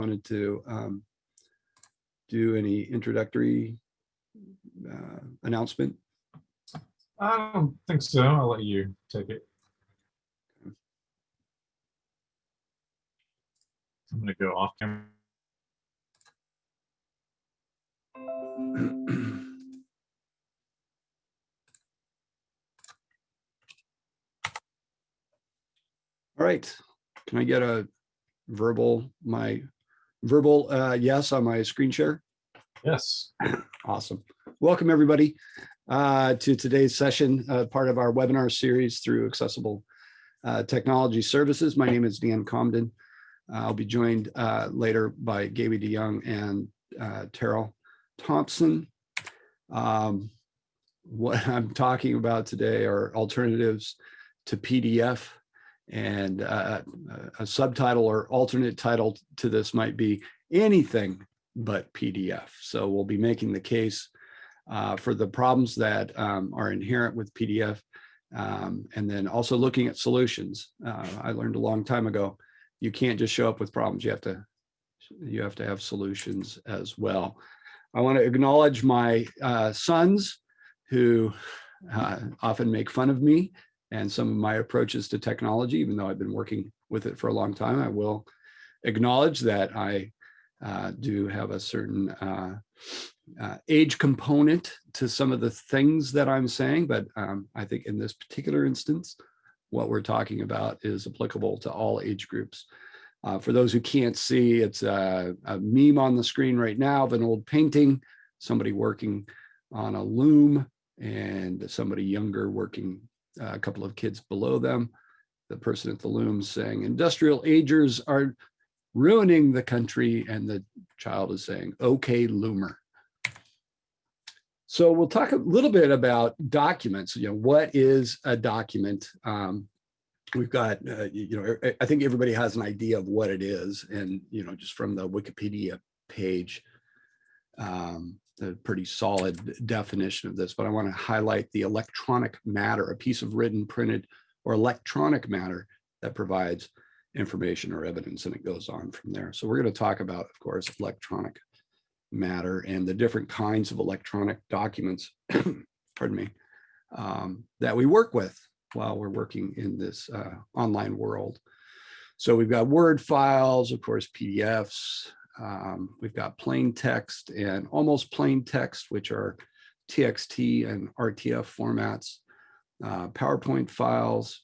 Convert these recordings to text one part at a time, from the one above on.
wanted to um, do any introductory uh, announcement? I don't think so. I'll let you take it. I'm gonna go off camera. All right, can I get a verbal, my verbal uh, yes on my screen share? Yes. Awesome. Welcome, everybody, uh, to today's session, uh, part of our webinar series through Accessible uh, Technology Services. My name is Dan Comden. I'll be joined uh, later by Gaby de Jongh and uh, Terrill Thompson. Um, what I'm talking about today are alternatives to PDF and uh, a subtitle or alternate title to this might be anything but PDF. So we'll be making the case uh, for the problems that um, are inherent with PDF um, and then also looking at solutions. Uh, I learned a long time ago, you can't just show up with problems. You have to, you have to have solutions as well. I want to acknowledge my uh, sons who uh, often make fun of me and some of my approaches to technology, even though I've been working with it for a long time, I will acknowledge that I uh, do have a certain uh, uh, age component to some of the things that I'm saying, but um, I think in this particular instance, what we're talking about is applicable to all age groups. Uh, for those who can't see, it's a, a meme on the screen right now of an old painting, somebody working on a loom and somebody younger working a couple of kids below them. The person at the loom saying, industrial agers are ruining the country. And the child is saying, okay, loomer. So we'll talk a little bit about documents. You know, what is a document? Um, we've got, uh, you know, I think everybody has an idea of what it is. And, you know, just from the Wikipedia page, um, a pretty solid definition of this, but I want to highlight the electronic matter, a piece of written, printed, or electronic matter that provides information or evidence, and it goes on from there. So we're going to talk about, of course, electronic matter and the different kinds of electronic documents, pardon me, um, that we work with while we're working in this uh, online world. So we've got Word files, of course, PDFs, um, we've got plain text and almost plain text, which are TXT and RTF formats, uh, PowerPoint files,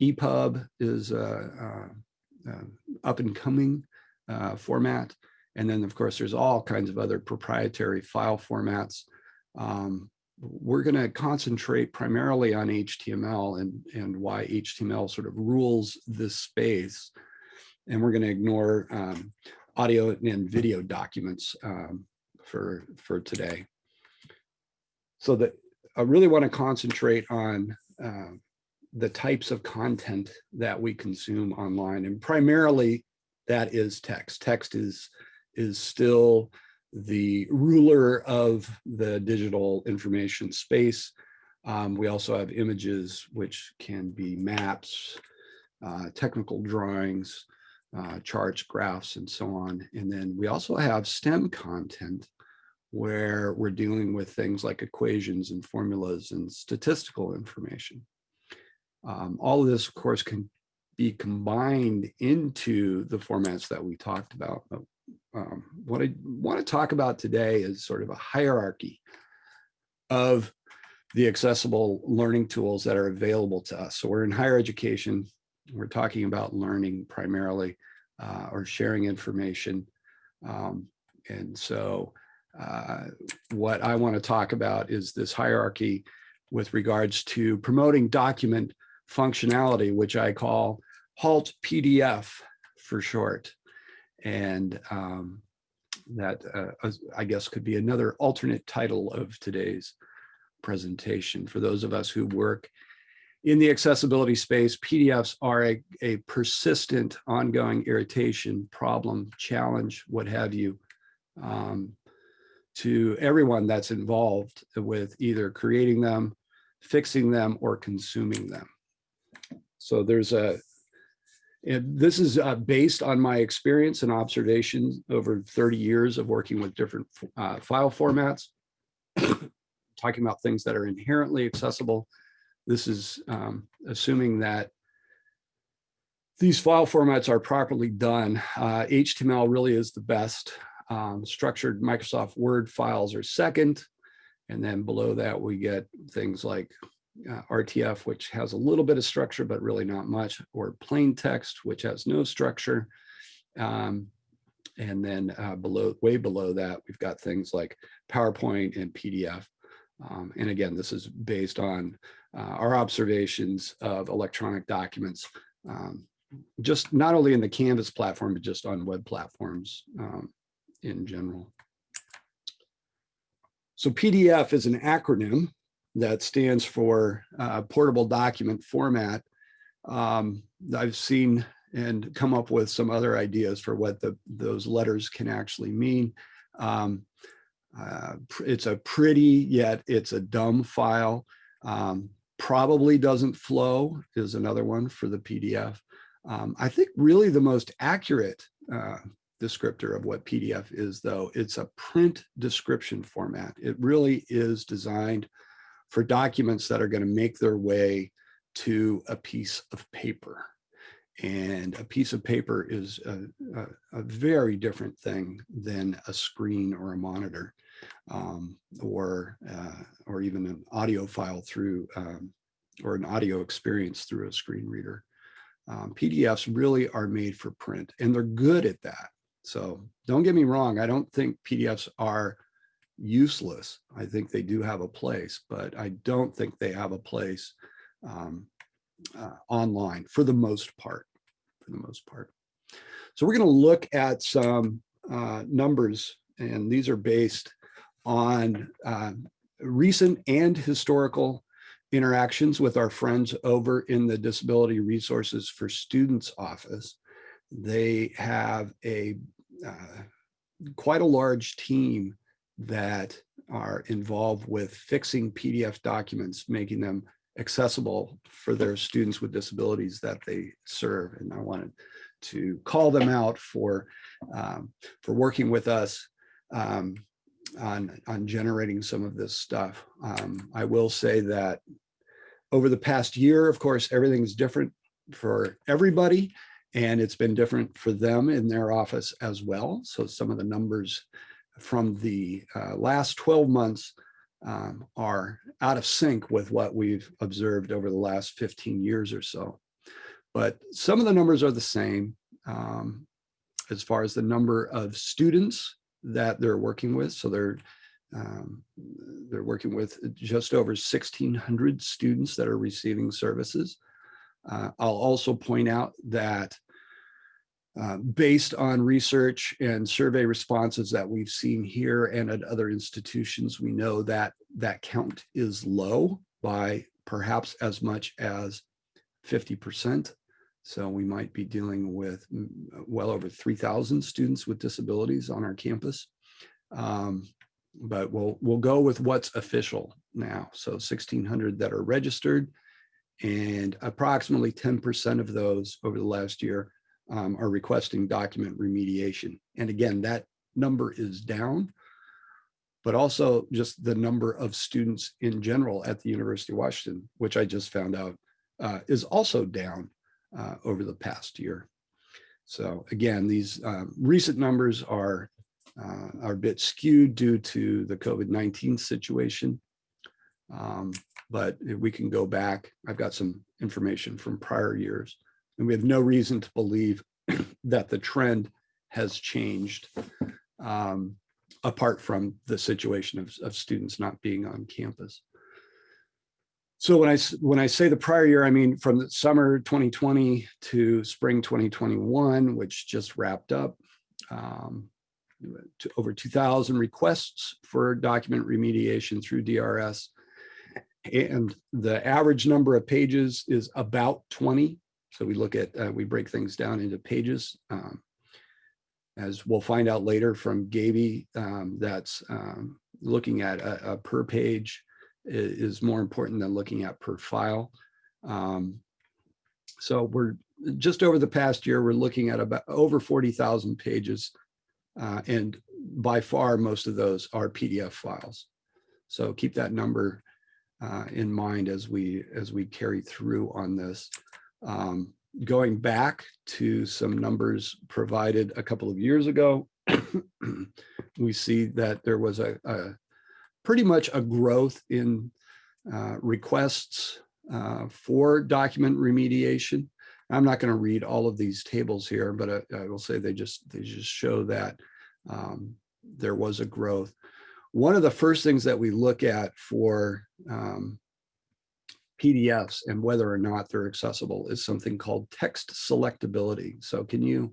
EPUB is a, up and coming uh, format. And then of course, there's all kinds of other proprietary file formats. Um, we're going to concentrate primarily on HTML and, and why HTML sort of rules this space. And we're going to ignore um, audio and video documents um, for, for today. So that I really want to concentrate on uh, the types of content that we consume online and primarily that is text. Text is, is still the ruler of the digital information space. Um, we also have images, which can be maps, uh, technical drawings, uh, charts, graphs, and so on. And then we also have STEM content where we're dealing with things like equations and formulas and statistical information. Um, all of this, of course, can be combined into the formats that we talked about. Um, what I want to talk about today is sort of a hierarchy of the accessible learning tools that are available to us. So we're in higher education, we're talking about learning primarily uh, or sharing information. Um, and so uh, what I want to talk about is this hierarchy with regards to promoting document functionality, which I call HALT PDF for short. And um, that uh, I guess could be another alternate title of today's presentation for those of us who work in the accessibility space, PDFs are a, a persistent, ongoing irritation, problem, challenge, what have you, um, to everyone that's involved with either creating them, fixing them, or consuming them. So there's a, this is uh, based on my experience and observations over 30 years of working with different uh, file formats, talking about things that are inherently accessible. This is um, assuming that these file formats are properly done. Uh, HTML really is the best. Um, structured Microsoft Word files are second. And then below that, we get things like uh, RTF, which has a little bit of structure, but really not much, or plain text, which has no structure. Um, and then uh, below, way below that, we've got things like PowerPoint and PDF. Um, and again, this is based on uh, our observations of electronic documents, um, just not only in the Canvas platform, but just on web platforms um, in general. So PDF is an acronym that stands for uh, portable document format. Um, I've seen and come up with some other ideas for what the, those letters can actually mean. Uh, it's a pretty, yet it's a dumb file. Um, probably doesn't flow is another one for the PDF. Um, I think really the most accurate uh, descriptor of what PDF is though, it's a print description format. It really is designed for documents that are going to make their way to a piece of paper. And a piece of paper is a, a, a very different thing than a screen or a monitor um, or, uh, or even an audio file through um, or an audio experience through a screen reader. Um, PDFs really are made for print and they're good at that. So don't get me wrong. I don't think PDFs are useless. I think they do have a place, but I don't think they have a place um, uh, online for the most part, for the most part. So we're going to look at some uh, numbers, and these are based on uh, recent and historical interactions with our friends over in the Disability Resources for Students office. They have a uh, quite a large team that are involved with fixing PDF documents, making them accessible for their students with disabilities that they serve. And I wanted to call them out for, um, for working with us um, on, on generating some of this stuff. Um, I will say that over the past year, of course, everything's different for everybody and it's been different for them in their office as well. So some of the numbers from the uh, last 12 months um, are out of sync with what we've observed over the last 15 years or so. But some of the numbers are the same um, as far as the number of students that they're working with. So they're um, they're working with just over 1,600 students that are receiving services. Uh, I'll also point out that uh, based on research and survey responses that we've seen here and at other institutions, we know that that count is low by perhaps as much as 50%. So we might be dealing with mm, well over 3,000 students with disabilities on our campus. Um, but we'll, we'll go with what's official now. So 1,600 that are registered and approximately 10% of those over the last year um, are requesting document remediation. And again, that number is down, but also just the number of students in general at the University of Washington, which I just found out uh, is also down uh, over the past year. So again, these uh, recent numbers are, uh, are a bit skewed due to the COVID-19 situation. Um, but if we can go back, I've got some information from prior years. And we have no reason to believe that the trend has changed um, apart from the situation of, of students not being on campus. So when I when I say the prior year, I mean from the summer 2020 to spring 2021, which just wrapped up, um, to over 2,000 requests for document remediation through DRS, and the average number of pages is about 20 so we look at, uh, we break things down into pages. Um, as we'll find out later from Gaby, um, that's um, looking at a, a, per page is more important than looking at per file. Um, so we're just over the past year, we're looking at about over 40,000 pages. uh, And by far, most of those are PDF files. So keep that number uh, in mind as we, as we carry through on this. Um, Going back to some numbers provided a couple of years ago, we see that there was a, a pretty much a growth in uh, requests uh, for document remediation. I'm not going to read all of these tables here, but I, I will say they just they just show that um, there was a growth. One of the first things that we look at for um, PDFs and whether or not they're accessible is something called text selectability. So can you,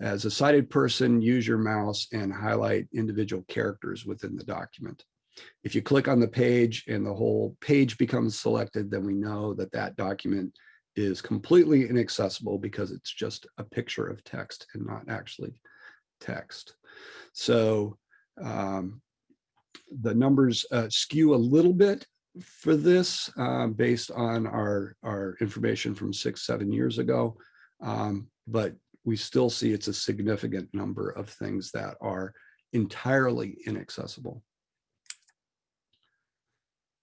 as a sighted person, use your mouse and highlight individual characters within the document? If you click on the page and the whole page becomes selected, then we know that that document is completely inaccessible because it's just a picture of text and not actually text. So um, the numbers uh, skew a little bit for this uh, based on our, our information from six, seven years ago. Um, but we still see it's a significant number of things that are entirely inaccessible.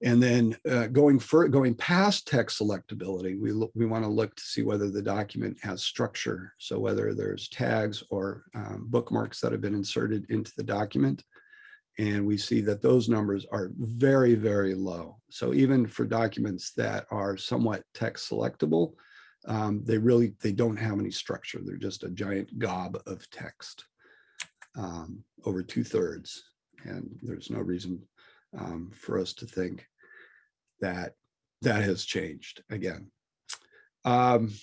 And then uh, going for going past text selectability, we look, we want to look to see whether the document has structure. So whether there's tags or um, bookmarks that have been inserted into the document. And we see that those numbers are very, very low. So even for documents that are somewhat text selectable, um, they really, they don't have any structure. They're just a giant gob of text um, over two thirds. And there's no reason um, for us to think that that has changed again. Um,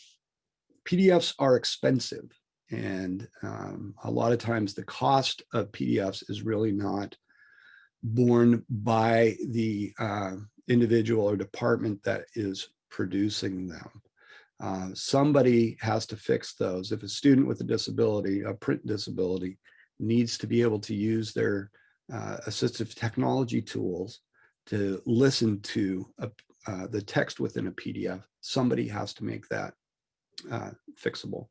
PDFs are expensive and um, a lot of times the cost of PDFs is really not borne by the uh, individual or department that is producing them. Uh, somebody has to fix those. If a student with a disability, a print disability, needs to be able to use their uh, assistive technology tools to listen to a, uh, the text within a PDF, somebody has to make that uh, fixable.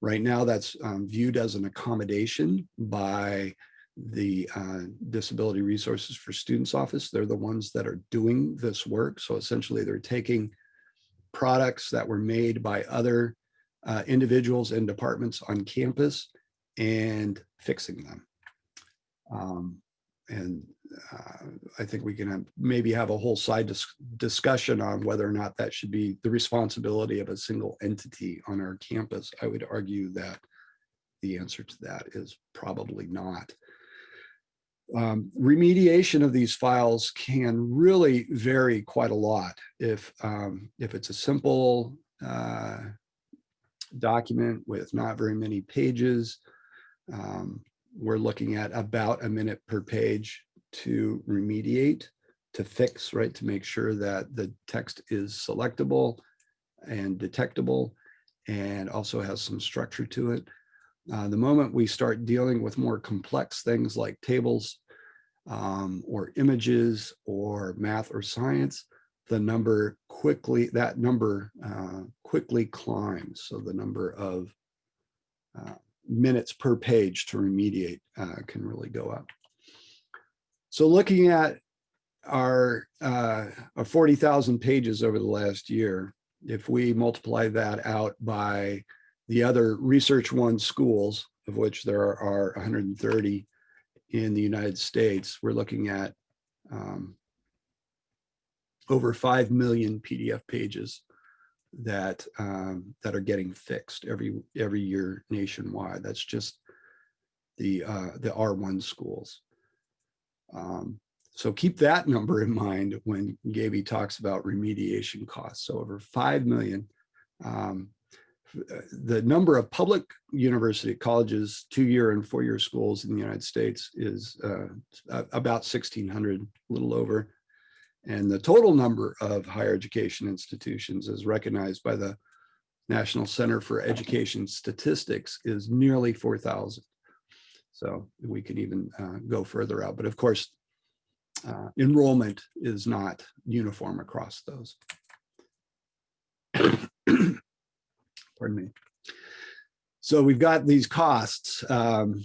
Right now, that's um, viewed as an accommodation by the uh, Disability Resources for Students Office. They're the ones that are doing this work. So essentially, they're taking products that were made by other uh, individuals and departments on campus and fixing them. Um, and uh, I think we can have, maybe have a whole side dis discussion on whether or not that should be the responsibility of a single entity on our campus. I would argue that the answer to that is probably not. Um, remediation of these files can really vary quite a lot. If, um, if it's a simple uh, document with not very many pages, um, we're looking at about a minute per page to remediate, to fix, right, to make sure that the text is selectable and detectable and also has some structure to it. Uh, the moment we start dealing with more complex things like tables um, or images or math or science, the number quickly, that number uh, quickly climbs. So the number of uh, minutes per page to remediate uh, can really go up. So looking at our, uh, our 40,000 pages over the last year, if we multiply that out by the other Research One schools, of which there are 130 in the United States, we're looking at um, over 5 million PDF pages that um, that are getting fixed every every year nationwide. That's just the uh, the R1 schools. Um, so keep that number in mind when Gaby talks about remediation costs. So over 5 million. Um, the number of public university colleges, two-year and four-year schools in the United States is uh, about 1,600, a little over. And the total number of higher education institutions as recognized by the National Center for Education Statistics is nearly 4,000. So we can even uh, go further out. But of course, uh, enrollment is not uniform across those. pardon me. So we've got these costs um,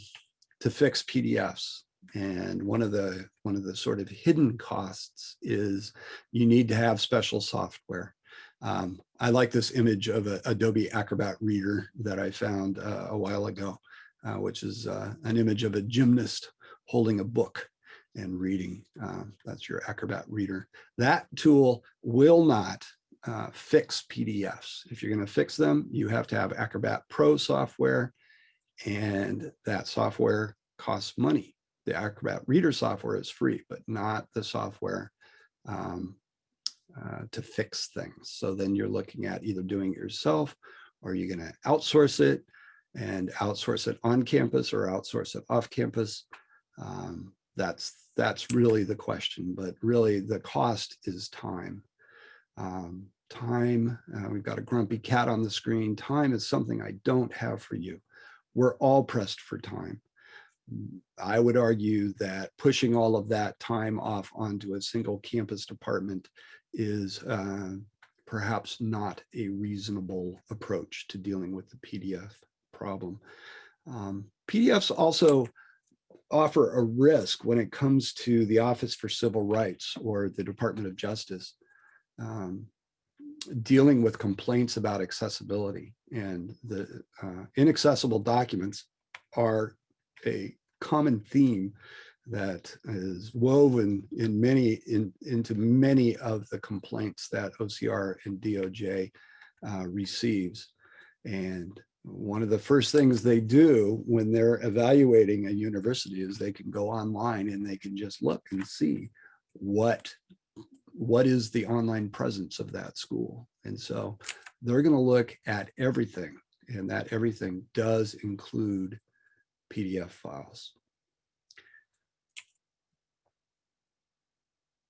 to fix PDFs. And one of the one of the sort of hidden costs is you need to have special software. Um, I like this image of Adobe Acrobat Reader that I found uh, a while ago, which is uh, an image of a gymnast holding a book and reading. Um, that's your Acrobat Reader. That tool will not uh, fix PDFs. If you're going to fix them, you have to have Acrobat Pro software, and that software costs money. The Acrobat Reader software is free, but not the software um, uh, to fix things. So then you're looking at either doing it yourself or you're going to outsource it and outsource it on campus or outsource it off campus. Um, that's that's really the question, but really the cost is time. Um, time, uh, we've got a grumpy cat on the screen. Time is something I don't have for you. We're all pressed for time. I would argue that pushing all of that time off onto a single campus department is uh, perhaps not a reasonable approach to dealing with the PDF problem. Um, PDFs also offer a risk when it comes to the Office for Civil Rights or the Department of Justice um, dealing with complaints about accessibility and the uh, inaccessible documents are a common theme that is woven in many in, into many of the complaints that OCR and DOJ uh, receives. And one of the first things they do when they're evaluating a university is they can go online and they can just look and see what what is the online presence of that school. And so they're going to look at everything and that everything does include PDF files.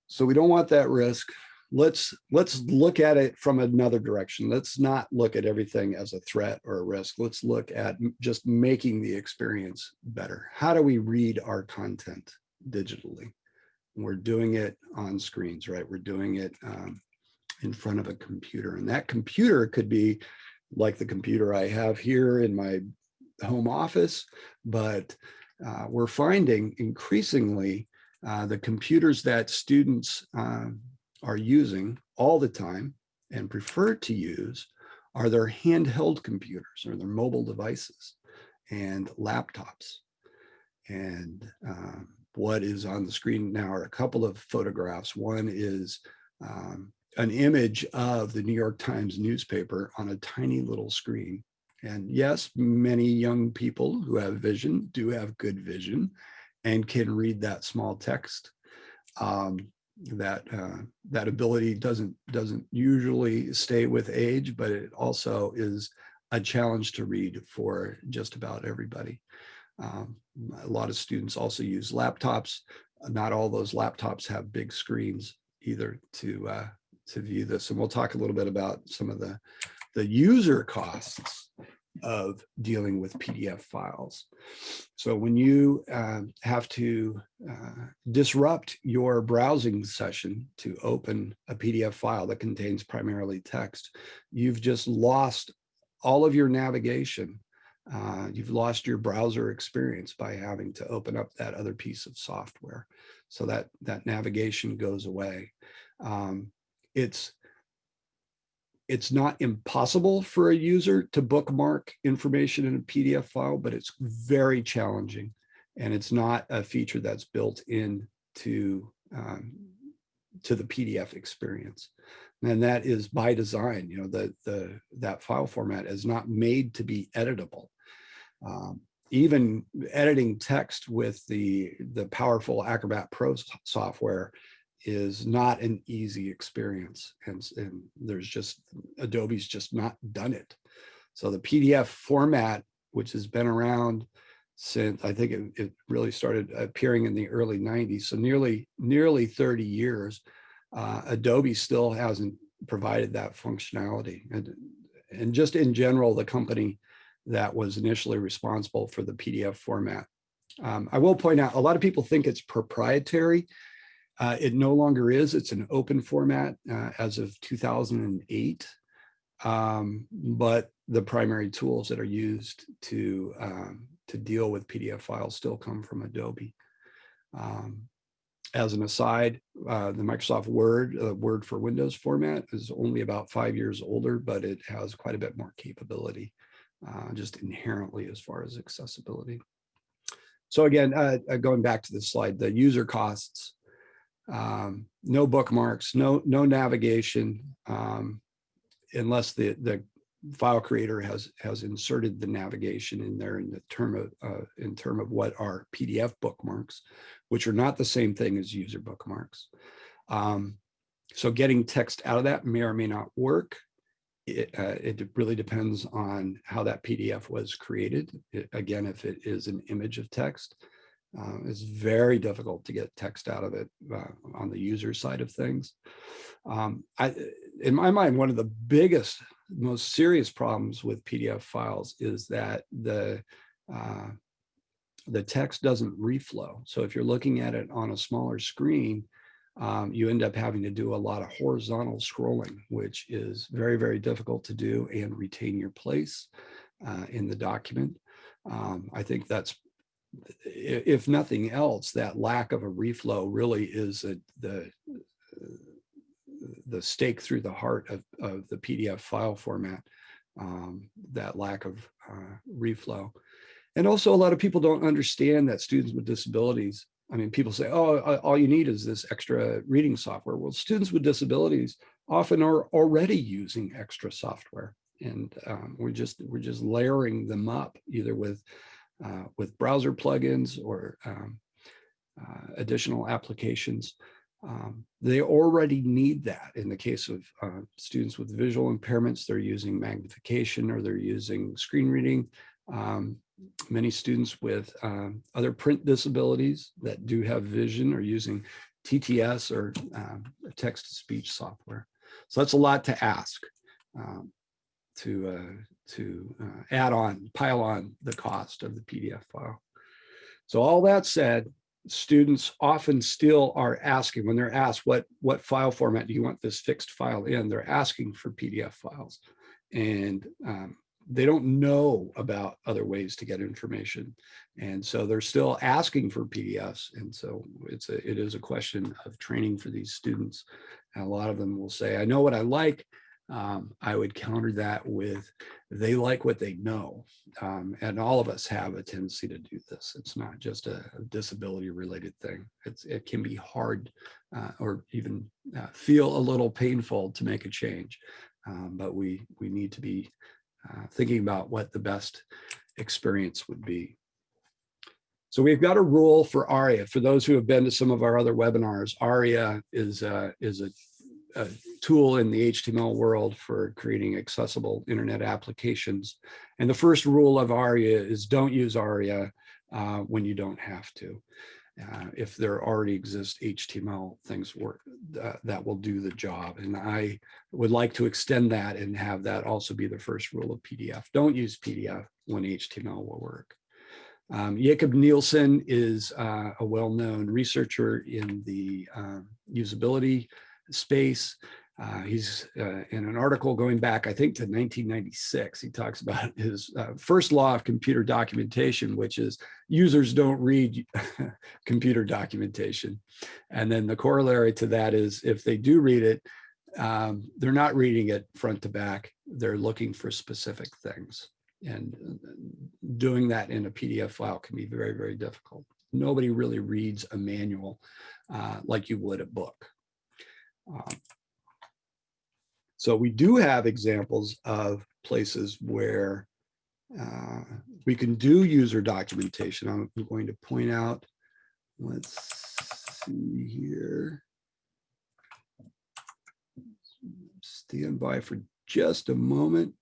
So we don't want that risk. Let's let's look at it from another direction. Let's not look at everything as a threat or a risk. Let's look at just making the experience better. How do we read our content digitally? We're doing it on screens, right? We're doing it um, in front of a computer. And that computer could be like the computer I have here in my home office, but uh, we're finding increasingly uh, the computers that students um, are using all the time and prefer to use are their handheld computers or their mobile devices and laptops. And um, what is on the screen now are a couple of photographs. One is um, an image of the New York Times newspaper on a tiny little screen. And yes, many young people who have vision do have good vision and can read that small text. Um, that uh, that ability doesn't doesn't usually stay with age, but it also is a challenge to read for just about everybody. Um, a lot of students also use laptops. Not all those laptops have big screens either to uh, to view this. And we'll talk a little bit about some of the the user costs of dealing with PDF files. So when you uh, have to uh, disrupt your browsing session to open a PDF file that contains primarily text, you've just lost all of your navigation. Uh, you've lost your browser experience by having to open up that other piece of software. So that, that navigation goes away. Um, it's it's not impossible for a user to bookmark information in a PDF file, but it's very challenging. And it's not a feature that's built in to, um, to the PDF experience. And that is by design, you know, the, the, that file format is not made to be editable. Um, even editing text with the, the powerful Acrobat Pro software is not an easy experience. And, and there's just, Adobe's just not done it. So the PDF format, which has been around since, I think it, it really started appearing in the early 90s. So nearly, nearly 30 years, uh, Adobe still hasn't provided that functionality. And, and just in general, the company that was initially responsible for the PDF format. Um, I will point out, a lot of people think it's proprietary. Uh, it no longer is. It's an open format uh, as of 2008. Um, but the primary tools that are used to um, to deal with PDF files still come from Adobe. Um, as an aside, uh, the Microsoft Word, uh, Word for Windows format is only about five years older, but it has quite a bit more capability, uh, just inherently as far as accessibility. So again, uh, uh, going back to this slide, the user costs, um, no bookmarks, no no navigation, um, unless the the file creator has has inserted the navigation in there in the term of uh, in term of what are PDF bookmarks, which are not the same thing as user bookmarks. Um, so getting text out of that may or may not work. It, uh, it really depends on how that PDF was created. It, again, if it is an image of text, uh, it's very difficult to get text out of it uh, on the user side of things. Um, I, in my mind, one of the biggest, most serious problems with PDF files is that the uh, the text doesn't reflow. So if you're looking at it on a smaller screen, um, you end up having to do a lot of horizontal scrolling, which is very, very difficult to do and retain your place uh, in the document. Um, I think that's, if nothing else, that lack of a reflow really is a, the, the stake through the heart of, of the PDF file format, um, that lack of uh, reflow. And also a lot of people don't understand that students with disabilities, I mean, people say, oh, all you need is this extra reading software. Well, students with disabilities often are already using extra software. And um, we're just we're just layering them up either with uh, with browser plugins or um, uh, additional applications. Um, they already need that. In the case of uh, students with visual impairments, they're using magnification or they're using screen reading. Um, many students with um, other print disabilities that do have vision are using TTS or um, text-to-speech software. So that's a lot to ask um, to, uh, to uh, add on, pile on the cost of the PDF file. So all that said, students often still are asking when they're asked what what file format do you want this fixed file in they're asking for pdf files and um, they don't know about other ways to get information. And so they're still asking for PDFs. And so it's a, it is a question of training for these students. And a lot of them will say, I know what I like. Um, I would counter that with they like what they know. Um, and all of us have a tendency to do this. It's not just a, disability related thing. It's, it can be hard uh, or even uh, feel a little painful to make a change. Um, but we, we need to be uh, thinking about what the best experience would be. So we've got a rule for ARIA. For those who have been to some of our other webinars, ARIA is, a, is a, a tool in the HTML world for creating accessible internet applications. And the first rule of ARIA is don't use ARIA uh, when you don't have to. Uh, if there already exist HTML things work uh, that will do the job. And I would like to extend that and have that also be the first rule of PDF. Don't use PDF when HTML will work. Um, Jakob Nielsen is uh, a well-known researcher in the um, usability space. Uh, he's uh, in an article going back, I think, to 1996. He talks about his uh, first law of computer documentation, which is users don't read computer documentation. And then the corollary to that is if they do read it, um, they're not reading it front to back. They're looking for specific things. And uh, doing that in a PDF file can be very, very difficult. Nobody really reads a manual uh, like you would a book. Um, so we do have examples of places where uh, we can do user documentation. I'm going to point out, let's see here. Stand by for just a moment.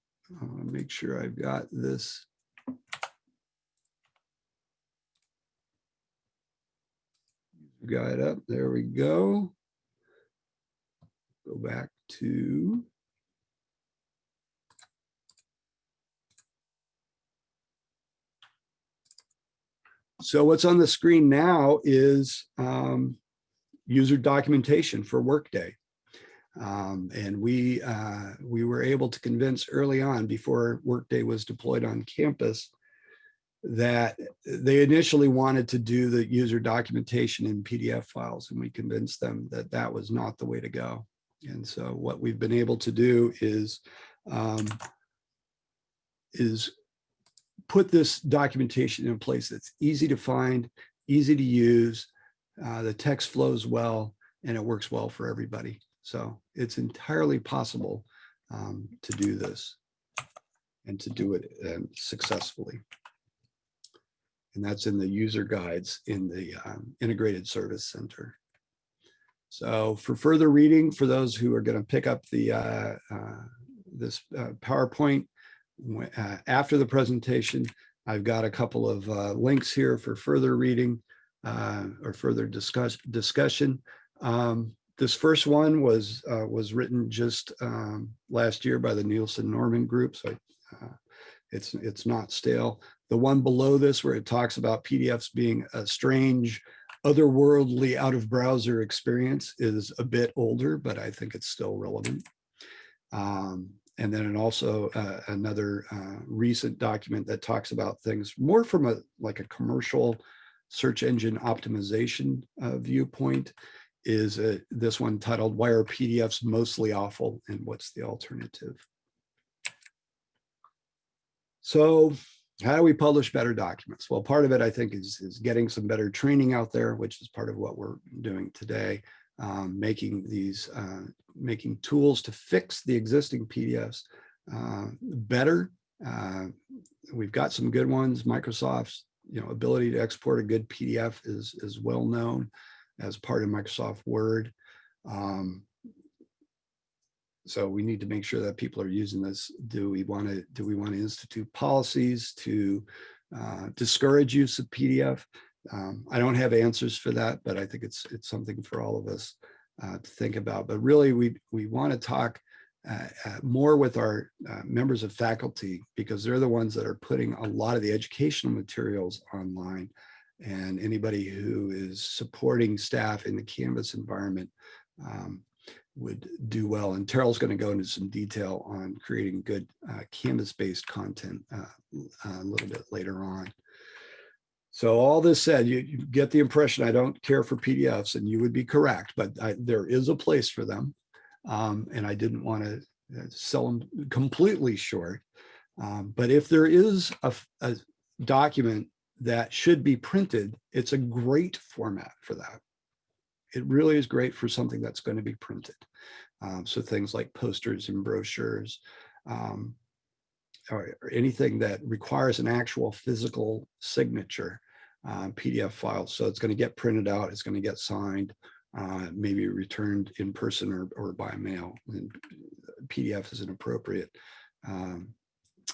I want to make sure I've got this. Guide up. There we go. Go back to So what's on the screen now is um, user documentation for Workday. Um, and we, uh, we were able to convince early on before Workday was deployed on campus that they initially wanted to do the user documentation in PDF files and we convinced them that that was not the way to go. And so what we've been able to do is um, is put this documentation in place that's easy to find, easy to use, uh, the text flows well, and it works well for everybody. So it's entirely possible um, to do this and to do it um, successfully. And that's in the user guides in the um, Integrated Service Center. So for further reading, for those who are going to pick up the uh, uh, this uh, PowerPoint uh, after the presentation, I've got a couple of uh, links here for further reading uh, or further discuss discussion. Um, this first one was was written just um, last year by the Nielsen Norman Group, so it's it's not stale. The one below this, where it talks about PDFs being a strange, otherworldly, out of browser experience, is a bit older, but I think it's still relevant. Um, and then also uh, another uh, recent document that talks about things more from a like a commercial search engine optimization uh, viewpoint is uh, this one titled why are pdfs mostly awful and what's the alternative so how do we publish better documents? Well part of it i think is is getting some better training out there which is part of what we're doing today um, making these uh, making tools to fix the existing pdfs uh, better. Uh, we've got some good ones. Microsoft's you know ability to export a good pdf is is well known as part of microsoft word. Um, so we need to make sure that people are using this. Do we want to do we want to institute policies to uh, discourage use of pdf um, i don't have answers for that but i think it's it's something for all of us uh, to think about. But really we we want to talk uh, uh, more with our uh, members of faculty because they're the ones that are putting a lot of the educational materials online. And anybody who is supporting staff in the Canvas environment um, would do well. And Terrill's going to go into some detail on creating good uh, Canvas-based content uh, a little bit later on. So all this said, you, you, get the impression I don't care for PDFs, and you would be correct, but I, there is a place for them. Um, and I didn't want to sell them completely short. Um, but if there is a, a document that should be printed, it's a great format for that. It really is great for something that's going to be printed. Um, so things like posters and brochures, um, or, or, anything that requires an actual physical signature uh, PDF file. So it's going to get printed out, it's going to get signed, uh, maybe returned in person or, or by mail. And PDF is an appropriate um,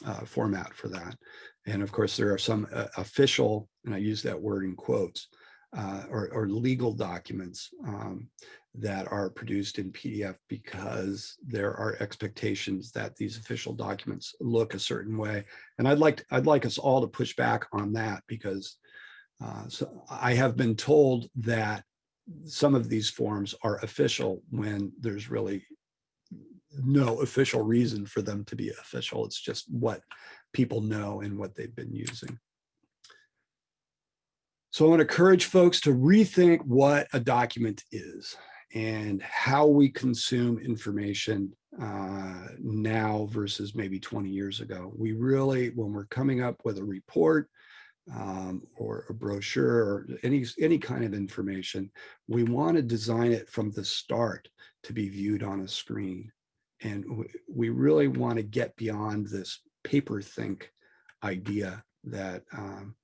uh, format for that. And of course, there are some uh, official, and I use that word in quotes, uh, or, or, legal documents um, that are produced in PDF because there are expectations that these official documents look a certain way. And I'd like I'd like us all to push back on that because uh, so I have been told that some of these forms are official when there's really no official reason for them to be official. It's just what people know and what they've been using. So I want to encourage folks to rethink what a document is and how we consume information uh, now versus maybe 20 years ago. We really, when we're coming up with a report, um, or a brochure or any any kind of information, we want to design it from the start to be viewed on a screen. And we really want to get beyond this paper think idea that um,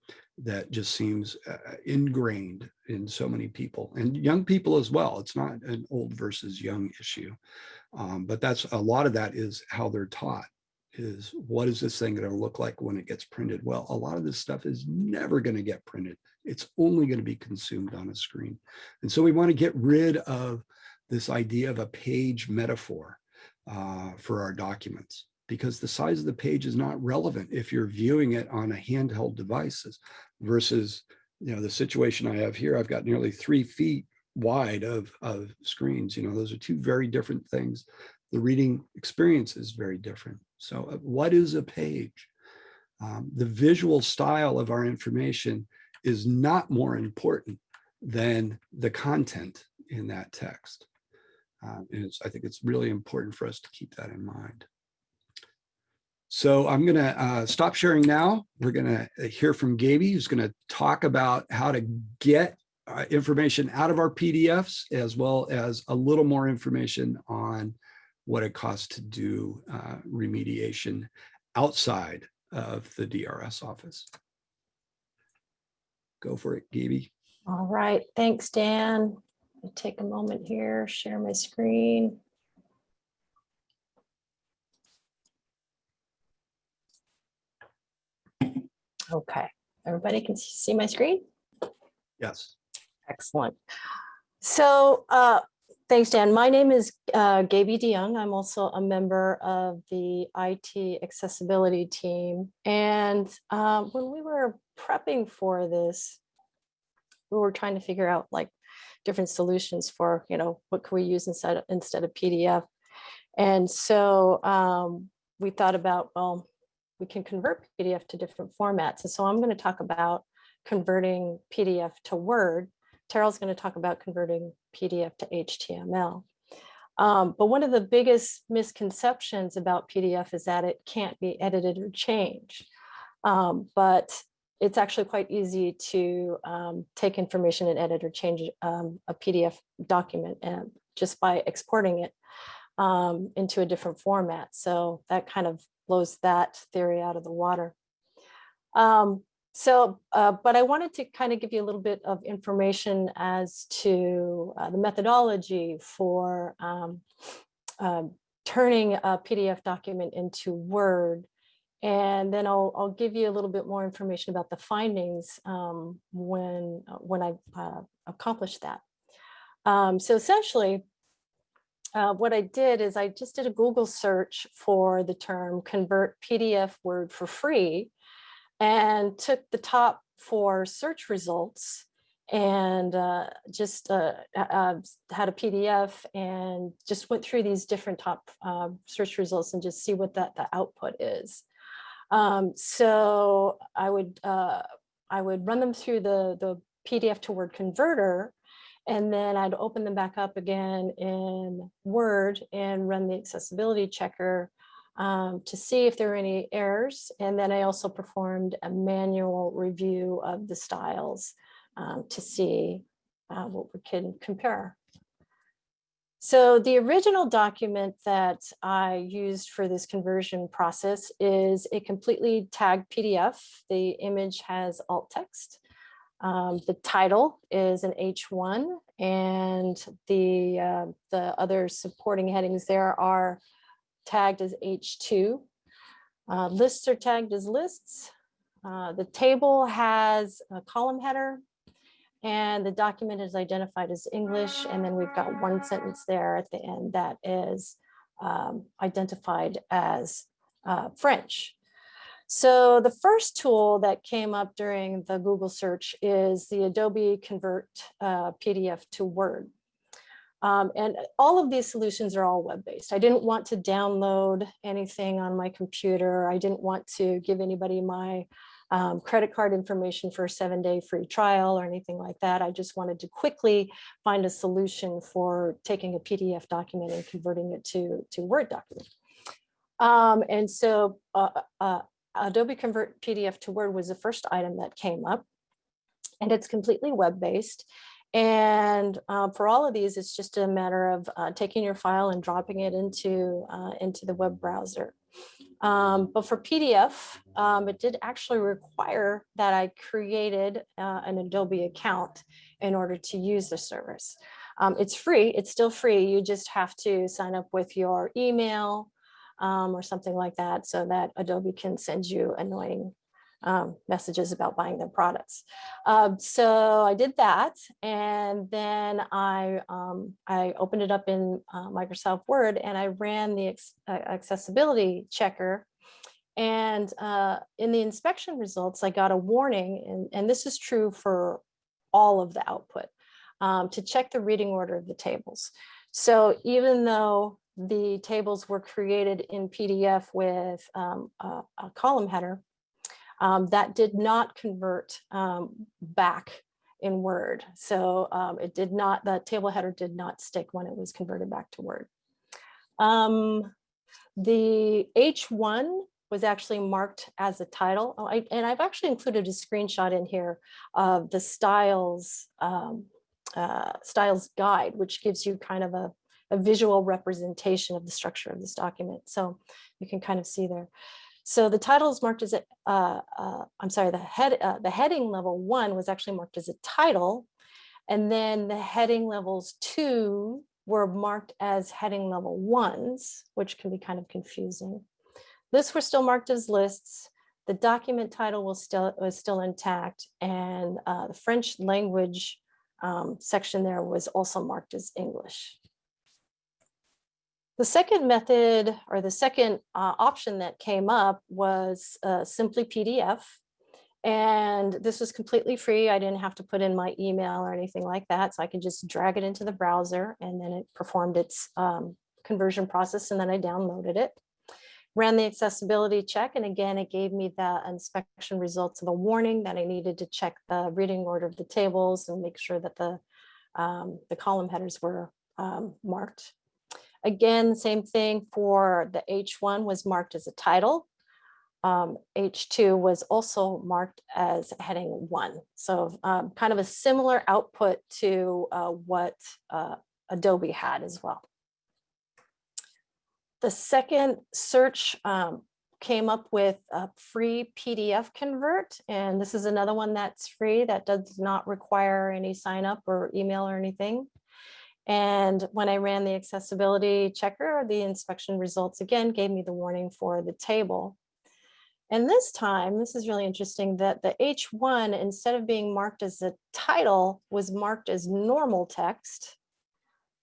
that just seems uh, ingrained in so many people and young people as well. It's not an old versus young issue, um, but that's a lot of that is how they're taught is what is this thing going to look like when it gets printed? Well, a lot of this stuff is never going to get printed. It's only going to be consumed on a screen. And so we want to get rid of this idea of a page metaphor uh, for our documents because the size of the page is not relevant if you're viewing it on a handheld devices versus you know the situation I have here. I've got nearly three feet wide of, of screens. You know, those are two very different things. The reading experience is very different. So uh, what is a page? Um, the visual style of our information is not more important than the content in that text. Um, and it's, I think it's really important for us to keep that in mind. So I'm going to uh, stop sharing now. We're going to hear from Gaby, who's going to talk about how to get uh, information out of our PDFs, as well as a little more information on what it costs to do uh, remediation outside of the DRS office. Go for it, Gaby. All right, thanks, Dan. I'll take a moment here, share my screen. Okay, everybody can see my screen? Yes. Excellent. So uh, thanks, Dan. My name is uh, Gaby de Jongh. I'm also a member of the IT accessibility team. And uh, when we were prepping for this, we were trying to figure out like different solutions for, you know, what can we use instead of, instead of PDF. And so um, we thought about, well, we can convert PDF to different formats. And so I'm going to talk about converting PDF to Word. Terrill's going to talk about converting PDF to HTML. Um, but one of the biggest misconceptions about PDF is that it can't be edited or changed. Um, but it's actually quite easy to um, take information and edit or change um, a PDF document and just by exporting it um, into a different format. So that kind of blows that theory out of the water. Um, so, uh, but I wanted to kind of give you a little bit of information as to uh, the methodology for um, uh, turning a PDF document into Word. And then I'll, I'll give you a little bit more information about the findings um, when, uh, when I uh, accomplished that. Um, so essentially, uh, what I did is I just did a Google search for the term convert PDF Word for free and took the top four search results and uh, just uh, uh, had a PDF and just went through these different top uh, search results and just see what that the output is. Um, so I would uh, I would run them through the the PDF to Word converter, and then I'd open them back up again in Word and run the accessibility checker um, to see if there were any errors. And then I also performed a manual review of the styles um, to see uh, what we can compare. So the original document that I used for this conversion process is a completely tagged PDF. The image has alt text. Um, the title is an H1 and the, uh, the other supporting headings there are tagged as H2. Uh, lists are tagged as lists. Uh, the table has a column header and the document is identified as English. And then we've got one sentence there at the end that is um, identified as uh, French. So the first tool that came up during the Google search is the Adobe Convert uh, PDF to Word. Um, and all of these solutions are all web-based. I didn't want to download anything on my computer. I didn't want to give anybody my um, credit card information for a seven day free trial or anything like that. I just wanted to quickly find a solution for taking a PDF document and converting it to, to Word document. Um, and so uh, uh, Adobe Convert PDF to Word was the first item that came up and it's completely web-based. And uh, for all of these, it's just a matter of uh, taking your file and dropping it into, uh, into the web browser. Um, but for PDF, um, it did actually require that I created uh, an Adobe account in order to use the service. Um, it's free, it's still free. You just have to sign up with your email um, or something like that so that Adobe can send you annoying um, messages about buying their products. Um, so I did that, and then I um, I opened it up in uh, Microsoft Word, and I ran the uh, accessibility checker. And uh, in the inspection results, I got a warning, and, and this is true for all of the output. um, to check the reading order of the tables. So even though the tables were created in PDF with um, a, a column header, um, that did not convert um, back in Word. So um, it did not, the table header did not stick when it was converted back to Word. Um, the H1 was actually marked as a title. Oh, I, and I've actually included a screenshot in here of the styles um, uh, styles guide, which gives you kind of a, a visual representation of the structure of this document. So you can kind of see there. So the title is marked as a, uh, uh, I'm sorry, the head, uh, the heading level one was actually marked as a title. And then the heading levels two were marked as heading level ones, which can be kind of confusing. Lists were still marked as lists. The document title was still was still intact, and uh, the French language um, section there was also marked as English. The second method or the second uh, option that came up was uh, simply PDF. And this was completely free. I didn't have to put in my email or anything like that. So I could just drag it into the browser and then it performed its um, conversion process and then I downloaded it. Ran the accessibility check and again, it gave me the inspection results of a warning that I needed to check the reading order of the tables and make sure that the, um, the column headers were um, marked. Again, same thing for the H1 was marked as a title. Um, H2 was also marked as heading one. So um, kind of a similar output to uh, what uh, Adobe had as well. The second search um, came up with a free PDF convert, and this is another one that's free that does not require any sign up or email or anything. And when I ran the accessibility checker, the inspection results again gave me the warning for the table. And this time, this is really interesting that the H1, instead of being marked as a title, was marked as normal text.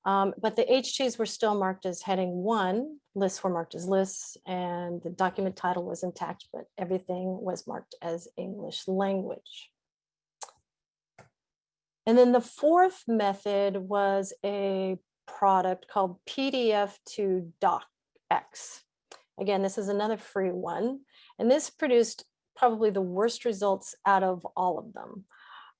Um, but the H2s were still marked as heading one, lists were marked as lists, and the document title was intact, but everything was marked as English language. And then the fourth method was a product called PDF to DocX. Again, this is another free one. And this produced probably the worst results out of all of them.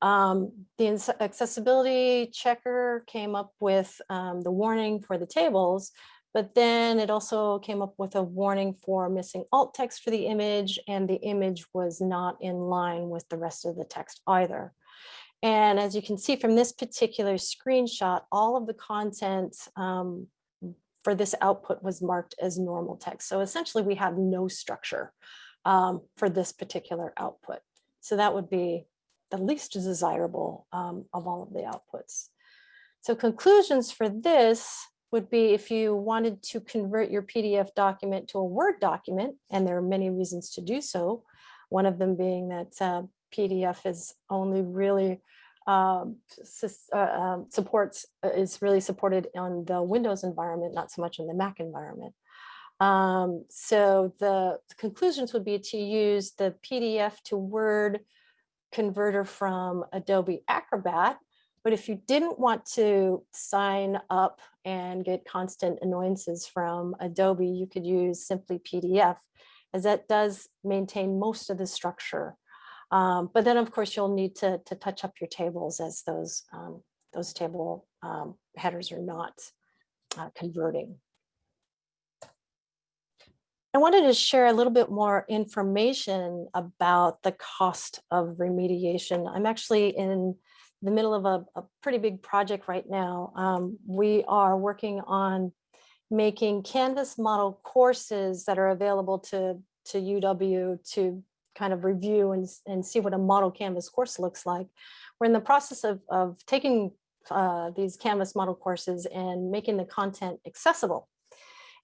Um, the accessibility checker came up with um, the warning for the tables, but then it also came up with a warning for missing alt text for the image and the image was not in line with the rest of the text either. And as you can see from this particular screenshot, all of the content um, for this output was marked as normal text. So essentially we have no structure um, for this particular output. So that would be the least desirable um, of all of the outputs. So conclusions for this would be if you wanted to convert your PDF document to a Word document, and there are many reasons to do so, one of them being that uh, PDF is only really um, uh, um, supports uh, is really supported on the Windows environment, not so much in the Mac environment. Um, so the conclusions would be to use the PDF to Word converter from Adobe Acrobat. But if you didn't want to sign up and get constant annoyances from Adobe, you could use simply PDF as that does maintain most of the structure um, but then, of course, you'll need to, to touch up your tables as those, um, those table um, headers are not uh, converting. I wanted to share a little bit more information about the cost of remediation. I'm actually in the middle of a, a pretty big project right now. Um, we are working on making Canvas model courses that are available to, to UW to kind of review and, and see what a model Canvas course looks like. We're in the process of, of taking uh, these Canvas model courses and making the content accessible.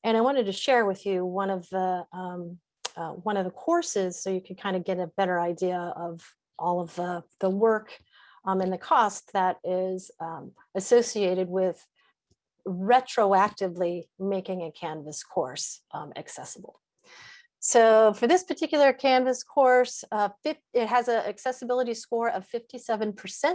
And I wanted to share with you one of the um, uh, one of the courses so you can kind of get a better idea of all of the, the work um, and the cost that is um, associated with retroactively making a Canvas course um, accessible. So for this particular Canvas course, uh, it has an accessibility score of 57%.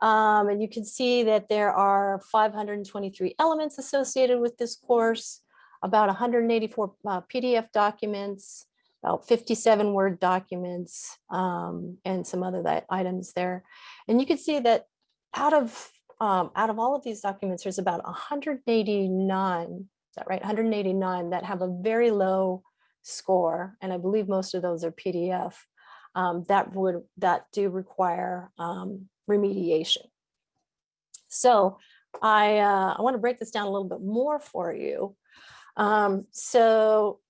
Um, and you can see that there are 523 elements associated with this course, about 184 uh, PDF documents, about 57 Word documents, um, and some other items there. And you can see that out of um, out of all of these documents, there's about 189, is that right? 189 that have a very low score, and I believe most of those are PDF um, that would that do require um, remediation. So I uh, I want to break this down a little bit more for you. Um, so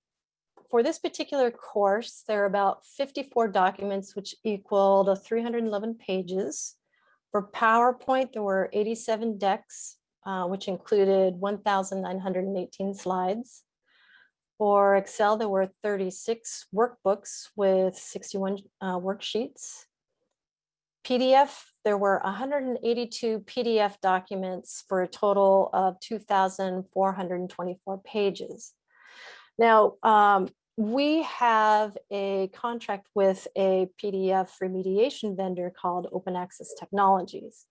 for this particular course, there are about 54 documents, which equal to 311 pages. For PowerPoint, there were 87 decks, uh, which included 1,918 slides. For Excel, there were 36 workbooks with 61 uh, worksheets. PDF, there were 182 PDF documents for a total of 2,424 pages. Now, um, we have a contract with a PDF remediation vendor called Open Access Technologies.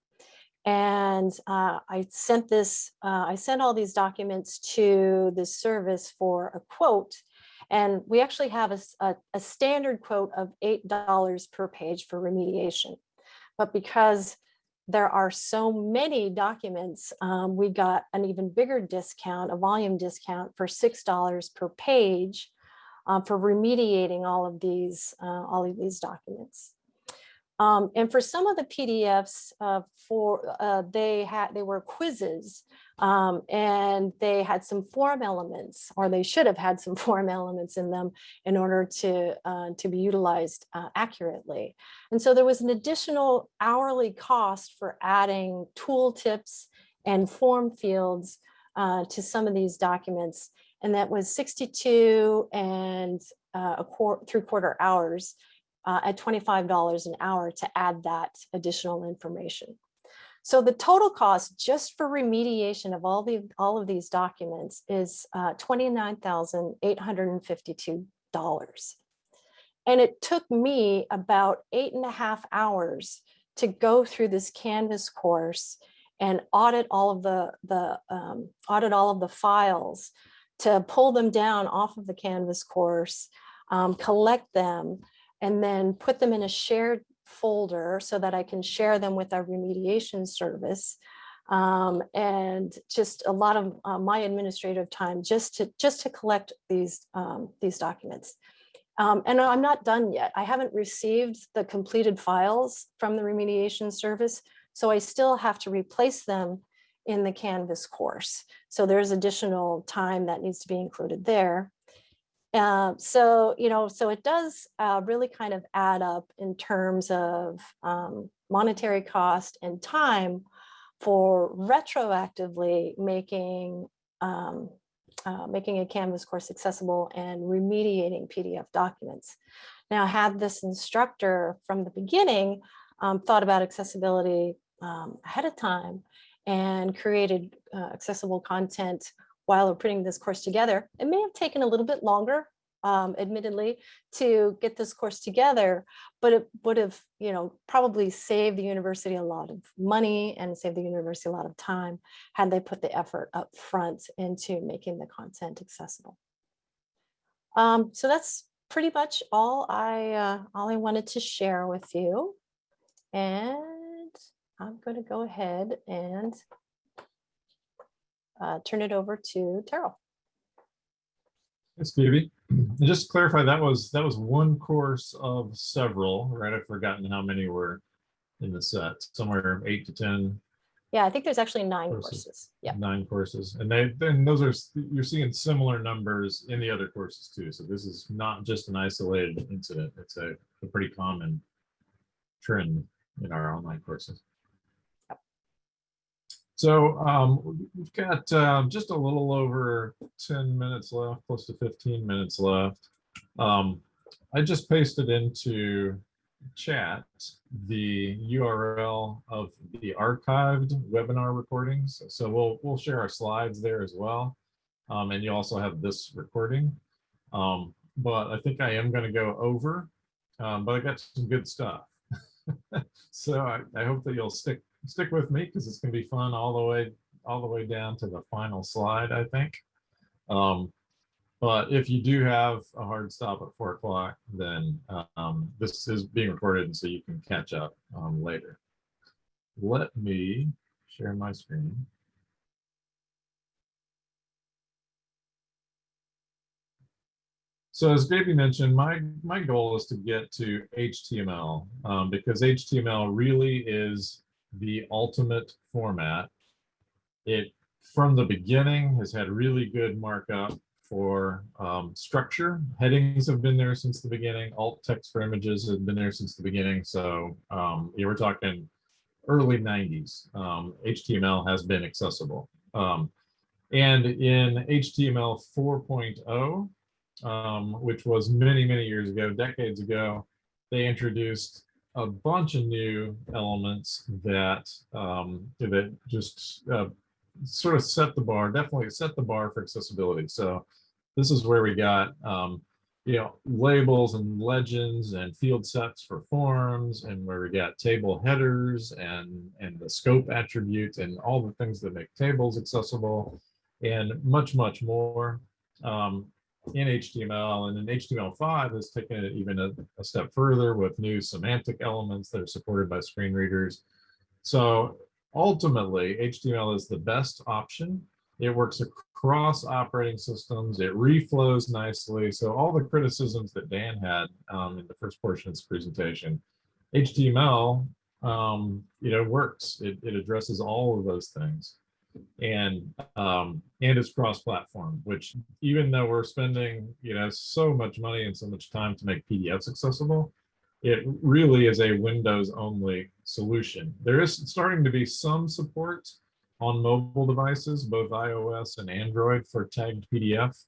And uh, I sent this, uh, I sent all these documents to the service for a quote. And we actually have a, a, a standard quote of $8 per page for remediation. But because there are so many documents, um, we got an even bigger discount, a volume discount for $6 per page uh, for remediating all of these, uh, all of these documents. Um, and for some of the PDFs, uh, for uh, they had they were quizzes, um, and they had some form elements, or they should have had some form elements in them in order to uh, to be utilized uh, accurately. And so there was an additional hourly cost for adding tool tips and form fields uh, to some of these documents, and that was 62 and uh, a quarter three quarter hours uh, at $25 an hour to add that additional information. So the total cost just for remediation of all the all of these documents is uh, $29,852. And it took me about eight and a half hours to go through this Canvas course and audit all of the, the um, audit all of the files to pull them down off of the Canvas course, um, collect them, and then put them in a shared folder so that I can share them with our remediation service. Um, and just a lot of uh, my administrative time just to just to collect these um, these documents. Um, and I'm not done yet. I haven't received the completed files from the remediation service, so I still have to replace them in the Canvas course. So there's additional time that needs to be included there. Uh, so, you know, so it does uh, really kind of add up in terms of um, monetary cost and time for retroactively making um, uh, making a Canvas course accessible and remediating PDF documents. Now, had this instructor from the beginning um, thought about accessibility um, ahead of time and created uh, accessible content while we're putting this course together. It may have taken a little bit longer, um, admittedly, to get this course together, but it would have, you know, probably saved the university a lot of money and saved the university a lot of time had they put the effort up front into making the content accessible. Um, so that's pretty much all I uh, all I wanted to share with you. And I'm going to go ahead and uh, turn it over to Terrill. Thanks, Phoebe. And just to clarify, that was that was one course of several, right? I've forgotten how many were in the set, somewhere eight to 10, Yeah, I think there's actually nine Courses. courses. Yeah. nine courses. And they, then those are, you're seeing similar numbers in the other courses too. So this is not just an isolated incident. It's a, a pretty common trend in our online courses. So um, we've got um, just a little over 10 minutes left, close to 15 minutes left. Um, I just pasted into chat the URL of the archived webinar recordings. So we'll we'll share our slides there as well. Um, and you also have this recording. Um, but I think I am going to go over, um, but I got some good stuff. so I, I hope that you'll stick stick with me because it's going to be fun all the way all the way down to the final slide. I think. Um, but if you do have a hard stop at four o'clock, then um, this is being recorded, and so you can catch up um, later. Let me share my screen. So as Gaby mentioned, my, my goal is to get to HTML um, because HTML really is the ultimate format. It, from the beginning, has had really good markup for um, structure. Headings have been there since the beginning. Alt text for images have been there since the beginning. So um, we're talking early 90s. Um, HTML has been accessible. Um, and in HTML 4.0, um, which was many, many years ago, decades ago, they introduced a bunch of new elements that um, that just uh, sort of set the bar, definitely set the bar for accessibility. So this is where we got um, you know labels and legends and field sets for forms, and where we got table headers and and the scope attribute and all the things that make tables accessible, and much much more. Um, in HTML and then HTML5 has taken it even a, a, step further with new semantic elements that are supported by screen readers. So ultimately HTML is the best option. It works across operating systems. It reflows nicely. So all the criticisms that Dan had um, in the first portion of this presentation, HTML, um, you know, works. It, it addresses all of those things and um, and it's cross-platform, which even though we're spending you know so much money and so much time to make PDFs accessible, it really is a Windows-only solution. There is starting to be some support on mobile devices, both iOS and Android for tagged PDF,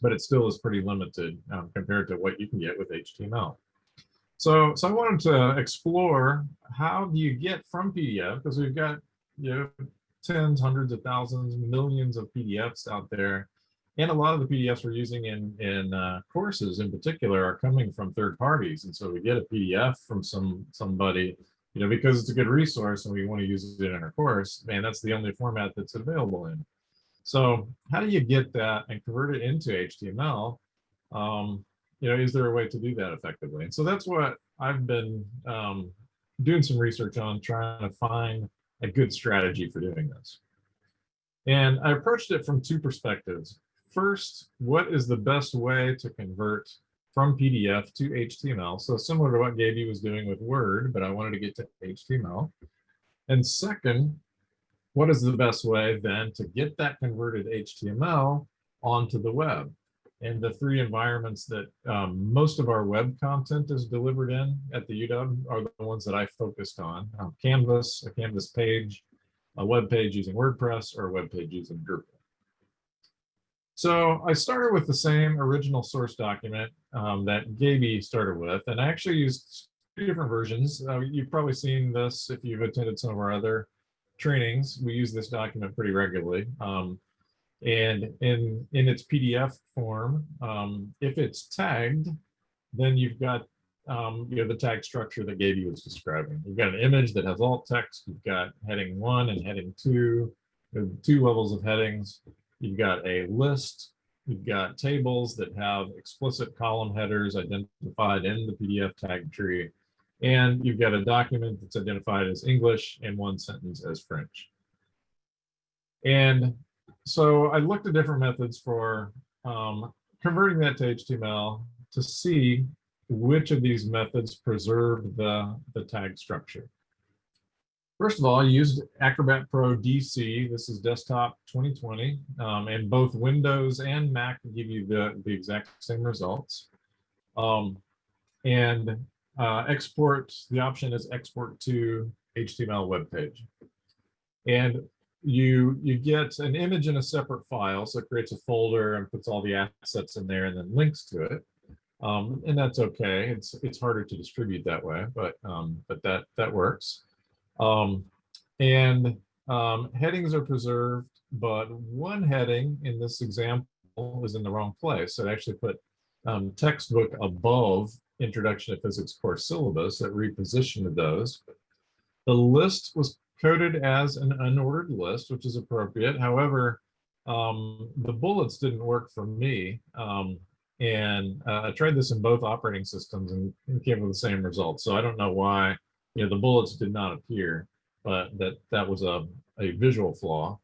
but it still is pretty limited um, compared to what you can get with HTML. So, so I wanted to explore how do you get from PDF because we've got you know tens, hundreds of thousands, millions of PDFs out there. And a lot of the PDFs we're using in, in uh, courses in particular are coming from third parties. And so we get a PDF from some somebody, you know, because it's a good resource and we want to use it in our course, man, that's the only format that's available in. So how do you get that and convert it into HTML? Um, you know, is there a way to do that effectively? And so that's what I've been um, doing some research on, trying to find a good strategy for doing this. And I approached it from two perspectives. First, what is the best way to convert from PDF to HTML? So similar to what Gaby was doing with Word, but I wanted to get to HTML. And second, what is the best way then to get that converted HTML onto the web? And the three environments that um, most of our web content is delivered in at the UW are the ones that I focused on. Um, Canvas, a Canvas page, a web page using WordPress, or a web page using Drupal. So I started with the same original source document um, that Gaby started with, and I actually used two different versions. Uh, you've probably seen this if you've attended some of our other trainings. We use this document pretty regularly. Um, and in, in its PDF form, um, if it's tagged, then you've got um, you know, the tag structure that Gaby was describing. You've got an image that has alt text. You've got heading one and heading two, two levels of headings. You've got a list. You've got tables that have explicit column headers identified in the PDF tag tree. And you've got a document that's identified as English and one sentence as French. And so I looked at different methods for um, converting that to HTML to see which of these methods preserve the, the tag structure. First of all, I used Acrobat Pro DC. This is desktop 2020, um, and both Windows and Mac give you the, the exact same results. Um, and uh, export, the option is export to HTML web page. And you you get an image in a separate file, so it creates a folder and puts all the assets in there and then links to it. Um, and that's okay. It's it's harder to distribute that way, but um, but that that works. Um, and um, headings are preserved, but one heading in this example is in the wrong place. So it actually put um, textbook above Introduction to Physics course syllabus that repositioned those. The list was coded as an unordered list, which is appropriate. However, um, the bullets didn't work for me. Um, and uh, I tried this in both operating systems and, came with the same results. So I don't know why, you know, the bullets did not appear, but that that was a, a visual flaw.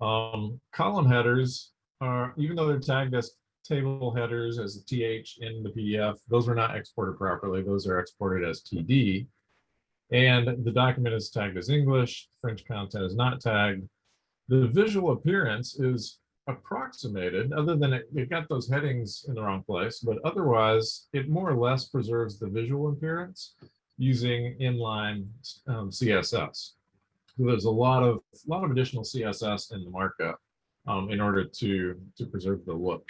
Um, column headers are, even though they're tagged as table headers as a TH in the PDF, those were not exported properly. Those are exported as TD. And the document is tagged as English, French content is not tagged. The visual appearance is approximated, other than it, it got those headings in the wrong place, but otherwise it more or less preserves the visual appearance using inline um, CSS. So there's a lot of a lot of additional CSS in the markup um, in order to to preserve the look.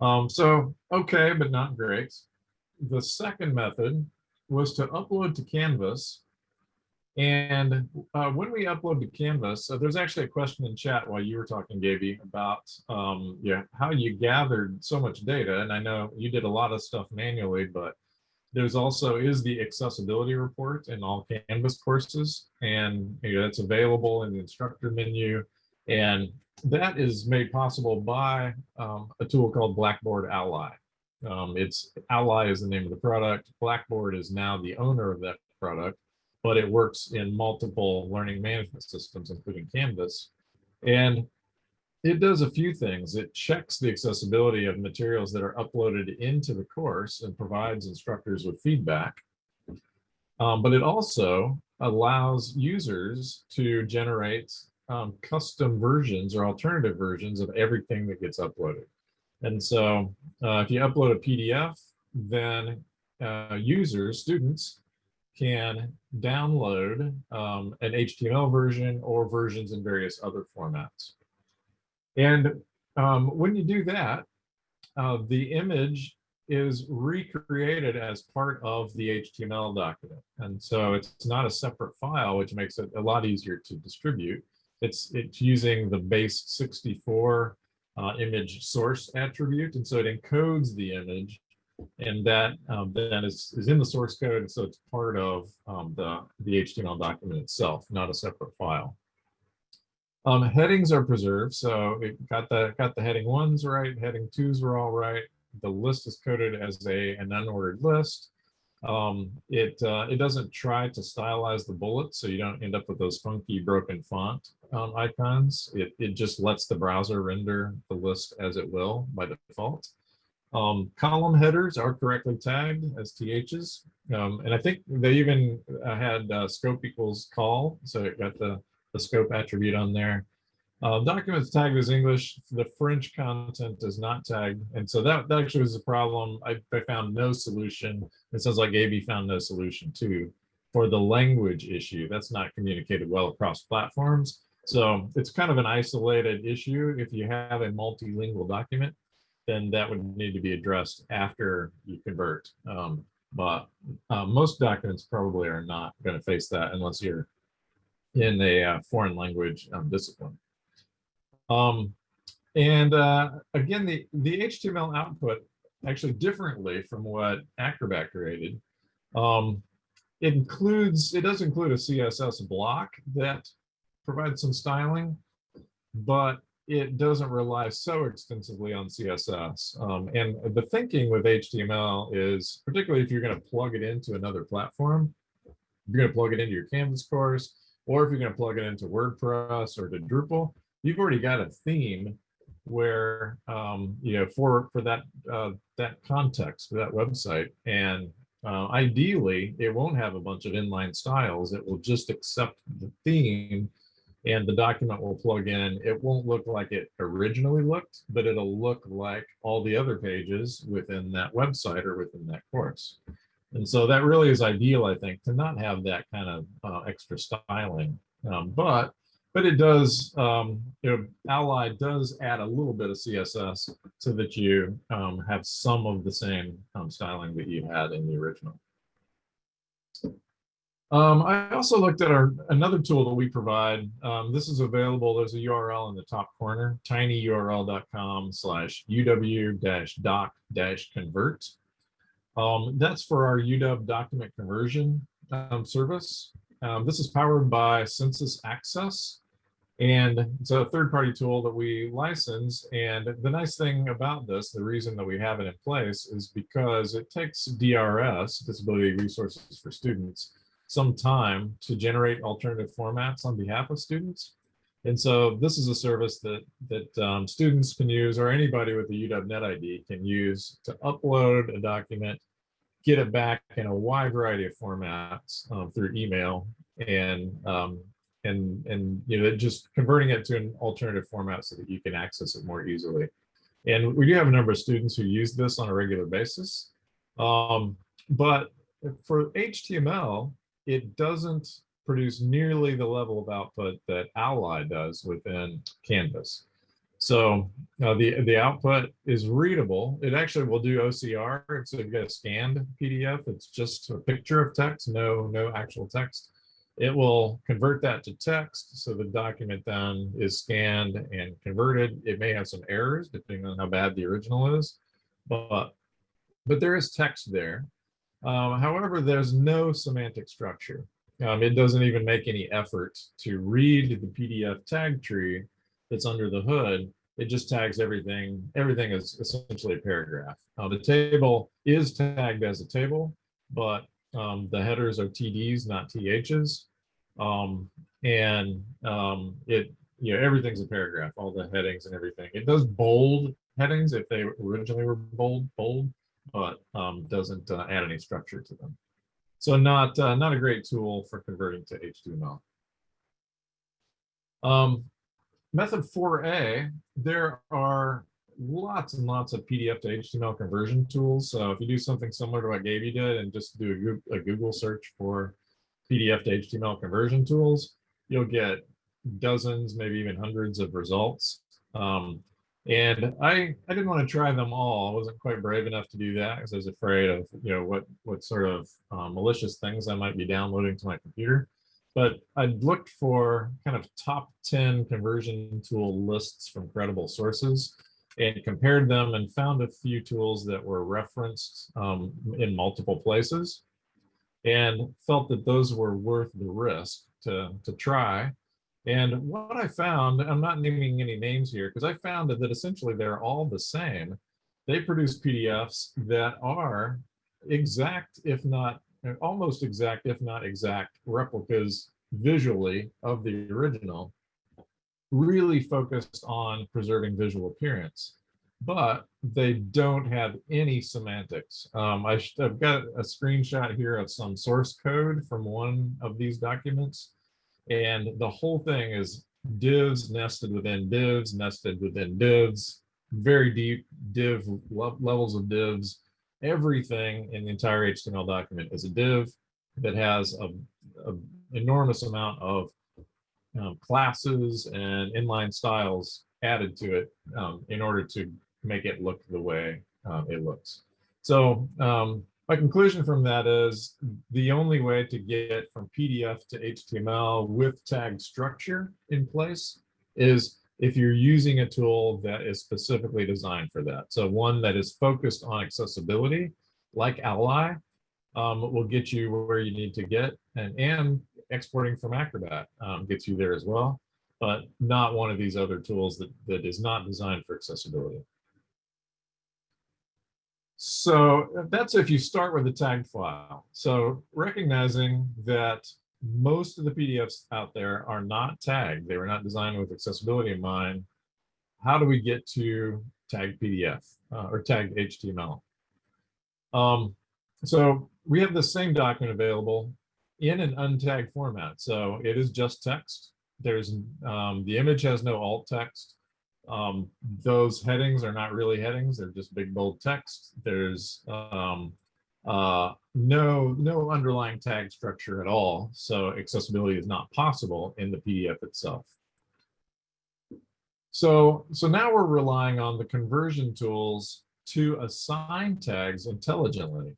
Um, so okay, but not great. The second method was to upload to Canvas. And uh, when we upload to Canvas, so there's actually a question in chat while you were talking, Gaby, about um, yeah, how you gathered so much data. And I know you did a lot of stuff manually, but there's also is the accessibility report in all Canvas courses. And you know, it's available in the instructor menu. And that is made possible by um, a tool called Blackboard Ally. Um, it's Ally is the name of the product. Blackboard is now the owner of that product, but it works in multiple learning management systems, including Canvas. And it does a few things. It checks the accessibility of materials that are uploaded into the course and provides instructors with feedback. Um, but it also allows users to generate um, custom versions or alternative versions of everything that gets uploaded. And so uh, if you upload a PDF, then uh, users, students, can download um, an HTML version or versions in various other formats. And um, when you do that, uh, the image is recreated as part of the HTML document. And so it's not a separate file, which makes it a lot easier to distribute. It's, it's using the base 64 uh, image source attribute. And so it encodes the image and that um, then is, is in the source code. So it's part of um, the, the HTML document itself, not a separate file. Um, headings are preserved. So it got the, got the heading ones right, heading twos were all right. The list is coded as a, an unordered list. Um, it, uh, it doesn't try to stylize the bullets, so you don't end up with those funky broken font um, icons. It, it just lets the browser render the list as it will by default. Um, column headers are correctly tagged as THs. Um, and I think they even uh, had uh, scope equals col. So it got the, the scope attribute on there. Uh, documents tagged as English, the French content is not tagged. And so that, that actually was a problem. I, I found no solution. It sounds like Gaby found no solution too for the language issue. That's not communicated well across platforms. So it's kind of an isolated issue. If you have a multilingual document, then that would need to be addressed after you convert. Um, but uh, most documents probably are not going to face that unless you're in a uh, foreign language um, discipline. Um, and uh, again, the, the HTML output actually differently from what Acrobat created. Um, it includes, it does include a CSS block that provides some styling, but it doesn't rely so extensively on CSS. Um, and the thinking with HTML is, particularly if you're going to plug it into another platform, you're going to plug it into your Canvas course, or if you're going to plug it into WordPress or to Drupal, you've already got a theme where um, you know for for that uh, that context for that website, and uh, ideally it won't have a bunch of inline styles. It will just accept the theme and the document will plug in. It won't look like it originally looked, but it'll look like all the other pages within that website or within that course. And so that really is ideal, I think, to not have that kind of uh, extra styling. Um, but but it does, um, you know, Ally does add a little bit of CSS so that you um, have some of the same um, styling that you had in the original. Um, I also looked at our another tool that we provide. Um, this is available. There's a URL in the top corner, tinyurl.com slash uw-doc-convert. Um, that's for our UW document conversion service. Um, this is powered by SensusAccess. And it's a third-party tool that we license. And the nice thing about this, the reason that we have it in place is because it takes DRS, Disability Resources for Students, some time to generate alternative formats on behalf of students. And so this is a service that that um, students can use or anybody with a UW Net ID can use to upload a document, get it back in a wide variety of formats um, through email and um, and and you know just converting it to an alternative format so that you can access it more easily. And we do have a number of students who use this on a regular basis. Um, but for HTML, it doesn't produce nearly the level of output that Ally does within Canvas. So uh, the, the output is readable. It actually will do OCR. So if you get a scanned PDF, it's just a picture of text, no, no actual text. It will convert that to text. So the document then is scanned and converted. It may have some errors depending on how bad the original is, but, but there is text there. Um, however, there's no semantic structure. Um, it doesn't even make any effort to read the PDF tag tree that's under the hood. It just tags everything. Everything is essentially a paragraph. Uh, the table is tagged as a table, but um, the headers are TDs, not THs. Um, and um, it, you know, everything's a paragraph, all the headings and everything. It does bold headings if they originally were bold, bold, but um, doesn't uh, add any structure to them. So not uh, not a great tool for converting to HTML. Um, method 4a, there are lots and lots of PDF to HTML conversion tools. So if you do something similar to what Gaby did and just do a Google, search for PDF to HTML conversion tools, you'll get dozens, maybe even hundreds of results. Um, and I, I didn't want to try them all. I wasn't quite brave enough to do that because I was afraid of, you know, what, what sort of uh, malicious things I might be downloading to my computer. But I looked for kind of top 10 conversion tool lists from credible sources and compared them and found a few tools that were referenced um, in multiple places and felt that those were worth the risk to, to try. And what I found, I'm not naming any names here, because I found that, that essentially they're all the same. They produce PDFs that are exact, if not almost exact, if not exact replicas visually of the original, really focused on preserving visual appearance, but they don't have any semantics. Um, I have got a screenshot here of some source code from one of these documents, and the whole thing is divs nested within divs, nested within divs, very deep div levels of divs. Everything in the entire HTML document is a div that has a, a enormous amount of um, classes and inline styles added to it um, in order to make it look the way um, it looks. So um, my conclusion from that is the only way to get from PDF to HTML with tag structure in place is if you're using a tool that is specifically designed for that. So one that is focused on accessibility, like Ally, um, will get you where you need to get, and, and exporting from Acrobat um, gets you there as well, but not one of these other tools that, that is not designed for accessibility. So that's if you start with a tagged file. So recognizing that most of the PDFs out there are not tagged, they were not designed with accessibility in mind, how do we get to tagged PDF uh, or tagged HTML? Um, so we have the same document available in an untagged format. So it is just text. There's um, the image has no alt text. Um, those headings are not really headings. They're just big bold text. There's um, uh, no no underlying tag structure at all. So accessibility is not possible in the PDF itself. So, so now we're relying on the conversion tools to assign tags intelligently.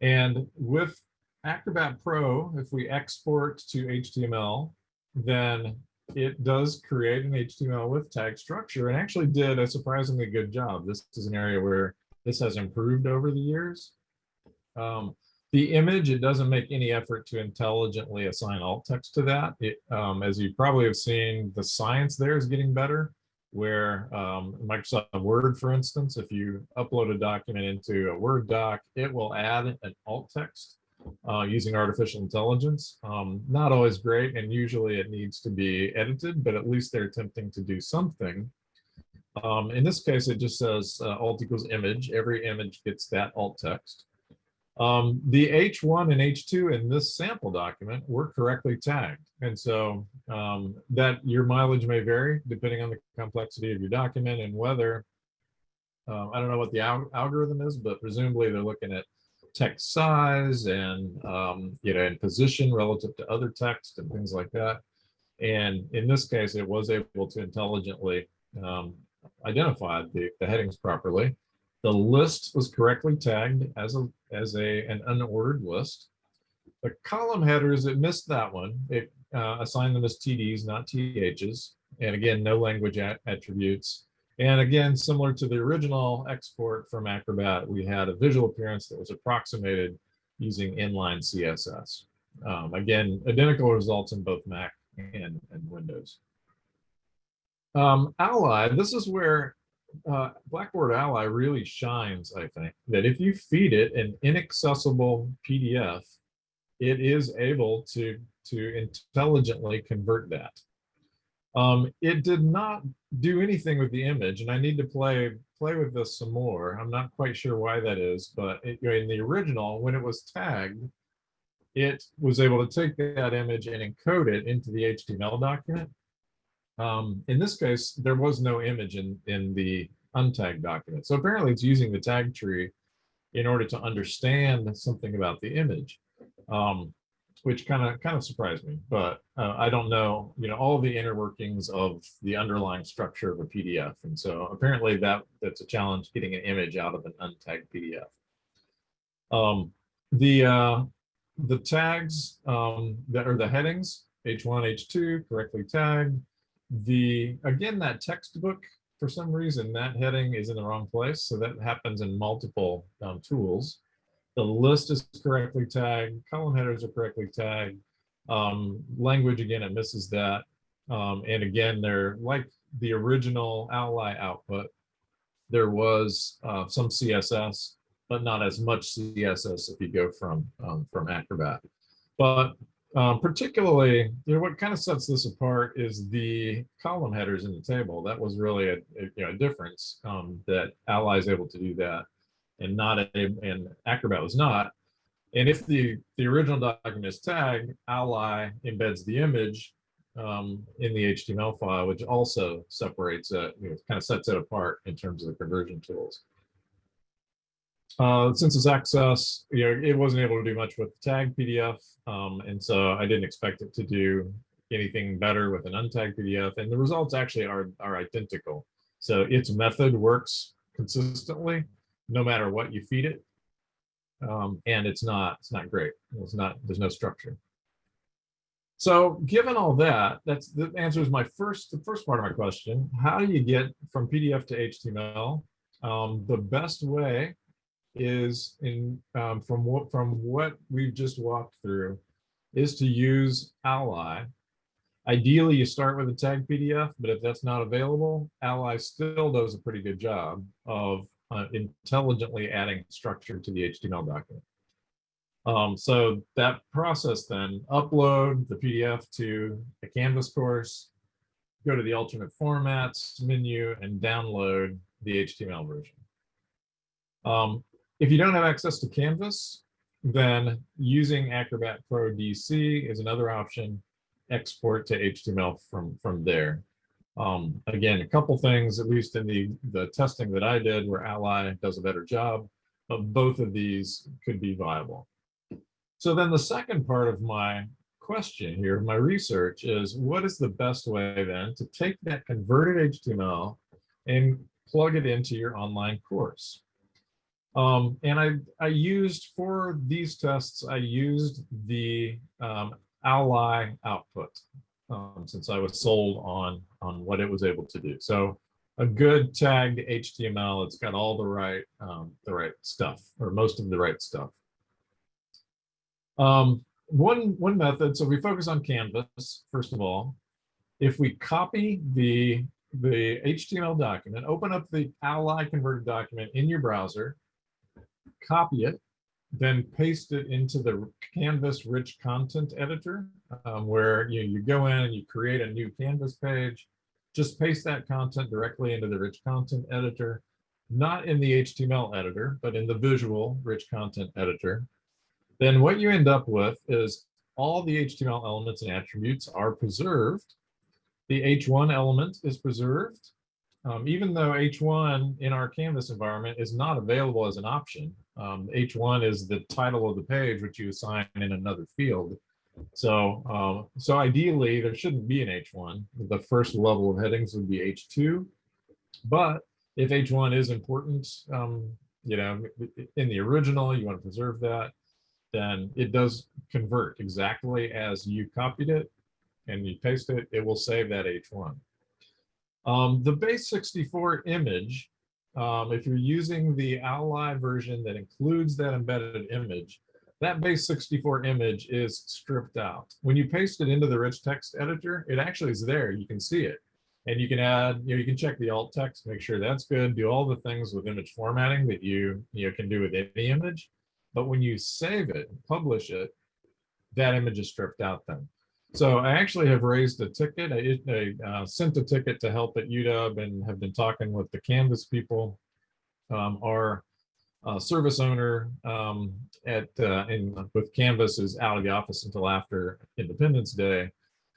And with Acrobat Pro, if we export to HTML, then it does create an HTML with tag structure and actually did a surprisingly good job. This is an area where this has improved over the years. Um, the image, it doesn't make any effort to intelligently assign alt text to that. It, um, as you probably have seen, the science there is getting better where um, Microsoft Word, for instance, if you upload a document into a Word doc, it will add an alt text uh, using artificial intelligence. Um, not always great, and usually it needs to be edited, but at least they're attempting to do something. Um, in this case, it just says uh, alt equals image. Every image gets that alt text. Um, the H1 and H2 in this sample document were correctly tagged. And so um, that your mileage may vary depending on the complexity of your document and whether, uh, I don't know what the al algorithm is, but presumably they're looking at text size and, um, you know, and position relative to other text and things like that. And in this case, it was able to intelligently um, identify the, the headings properly. The list was correctly tagged as a as a an unordered list. The column headers, it missed that one. It uh, assigned them as TDs, not THs. And again, no language attributes. And again, similar to the original export from Acrobat, we had a visual appearance that was approximated using inline CSS. Um, again, identical results in both Mac and, and Windows. Um, Ally, this is where uh, Blackboard Ally really shines, I think, that if you feed it an inaccessible PDF, it is able to, to intelligently convert that. Um, it did not do anything with the image, and I need to play play with this some more. I'm not quite sure why that is, but it, in the original, when it was tagged, it was able to take that image and encode it into the HTML document um, in this case, there was no image in, in the untagged document. So apparently it's using the tag tree in order to understand something about the image, um, which kind of kind of surprised me. But uh, I don't know, you know, all the inner workings of the underlying structure of a PDF. And so apparently that that's a challenge getting an image out of an untagged PDF. Um, the uh, the tags um, that are the headings, H1, H2, correctly tagged, the, again, that textbook, for some reason, that heading is in the wrong place. So that happens in multiple um, tools. The list is correctly tagged, column headers are correctly tagged. Um, language, again, it misses that. Um, and again, they're like the original Ally output. There was uh, some CSS, but not as much CSS if you go from um, from Acrobat. But um, particularly, you know, what kind of sets this apart is the column headers in the table. That was really a, a, you know, a difference um, that Ally is able to do that and not a, and Acrobat was not. And if the, the original document is tagged, Ally embeds the image um, in the HTML file, which also separates it, you know, kind of sets it apart in terms of the conversion tools. Uh, SensusAccess, you know, it wasn't able to do much with the tag PDF. Um, and so I didn't expect it to do anything better with an untagged PDF. And the results actually are, are identical. So its method works consistently, no matter what you feed it. Um, and it's not, it's not great. It's not, there's no structure. So given all that, that's that answers my first, the first part of my question. How do you get from PDF to HTML? Um, the best way is in um, from what from what we've just walked through is to use Ally. Ideally, you start with a tag PDF, but if that's not available, Ally still does a pretty good job of uh, intelligently adding structure to the HTML document. Um, so that process then, upload the PDF to a Canvas course, go to the alternate formats menu and download the HTML version. Um, if you don't have access to Canvas, then using Acrobat Pro DC is another option. Export to HTML from, from there. Um, again, a couple things, at least in the, the testing that I did where Ally does a better job, but both of these could be viable. So then the second part of my question here, my research is what is the best way then to take that converted HTML and plug it into your online course? Um, and I, I used for these tests, I used the um, Ally output um, since I was sold on, on what it was able to do. So a good tagged HTML. It's got all the right, um, the right stuff or most of the right stuff. Um, one, one method, so we focus on Canvas, first of all. If we copy the, the HTML document, open up the Ally converted document in your browser, copy it, then paste it into the Canvas rich content editor, um, where you, you go in and you create a new Canvas page, just paste that content directly into the rich content editor, not in the HTML editor, but in the visual rich content editor. Then what you end up with is all the HTML elements and attributes are preserved. The H1 element is preserved. Um, even though H1 in our Canvas environment is not available as an option, um, H1 is the title of the page, which you assign in another field. So, uh, so ideally, there shouldn't be an H1. The first level of headings would be H2. But if H1 is important, um, you know, in the original, you want to preserve that, then it does convert exactly as you copied it and you paste it, it will save that H1. Um, the base 64 image, um, if you're using the Ally version that includes that embedded image, that base 64 image is stripped out. When you paste it into the rich text editor, it actually is there. You can see it. And you can add, you know, you can check the alt text, make sure that's good, do all the things with image formatting that you, you know, can do with any image. But when you save it publish it, that image is stripped out then. So I actually have raised a ticket. I, I uh, sent a ticket to help at UW and have been talking with the Canvas people. Um, our uh, service owner um, at uh, in with Canvas is out of the office until after Independence Day,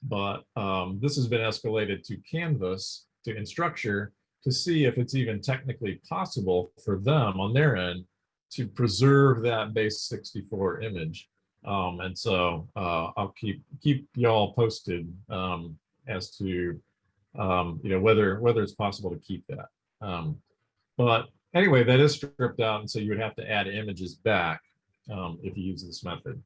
but um, this has been escalated to Canvas to Instructure to see if it's even technically possible for them on their end to preserve that base 64 image. Um, and so uh, I'll keep keep y'all posted um, as to um, you know whether whether it's possible to keep that. Um, but anyway, that is stripped out, and so you would have to add images back um, if you use this method.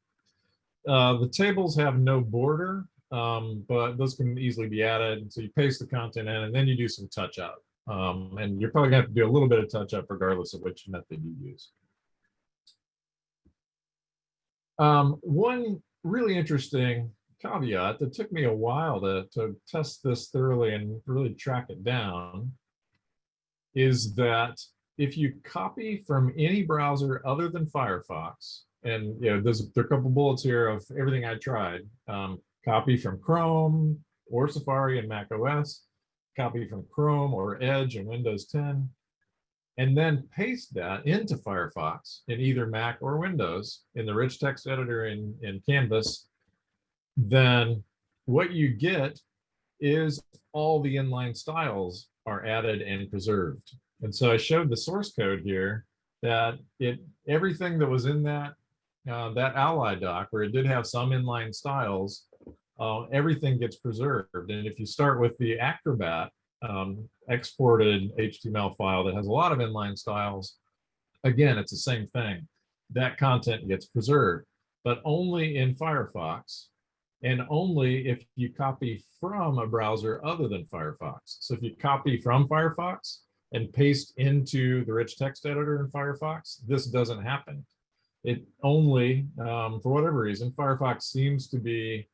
Uh, the tables have no border, um, but those can easily be added. So you paste the content in, and then you do some touch up. and you're probably going to have to do a little bit of touch up regardless of which method you use. Um, one really interesting caveat that took me a while to, to test this thoroughly and really track it down is that if you copy from any browser other than Firefox, and you know, there's there are a couple bullets here of everything I tried. Um, copy from Chrome or Safari and Mac OS, copy from Chrome or Edge and Windows 10, and then paste that into Firefox in either Mac or Windows in the rich text editor in, in Canvas, then what you get is all the inline styles are added and preserved. And so I showed the source code here that it everything that was in that uh, that ally doc where it did have some inline styles, uh, everything gets preserved. And if you start with the Acrobat, um, exported HTML file that has a lot of inline styles, again, it's the same thing. That content gets preserved, but only in Firefox and only if you copy from a browser other than Firefox. So if you copy from Firefox and paste into the rich text editor in Firefox, this doesn't happen. It only, um, for whatever reason, Firefox seems to be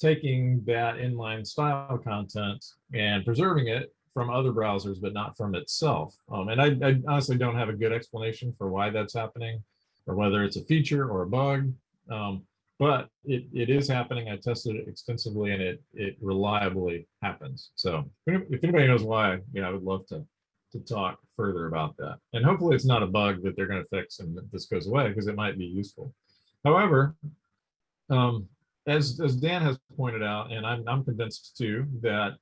taking that inline style content and preserving it from other browsers, but not from itself. Um, and I, I, honestly don't have a good explanation for why that's happening or whether it's a feature or a bug. Um, but it, it is happening. I tested it extensively and it, it reliably happens. So if anybody knows why, yeah, I would love to, to talk further about that. And hopefully it's not a bug that they're going to fix and this goes away because it might be useful. However, um, as, as Dan has pointed out, and I'm, I'm convinced too, that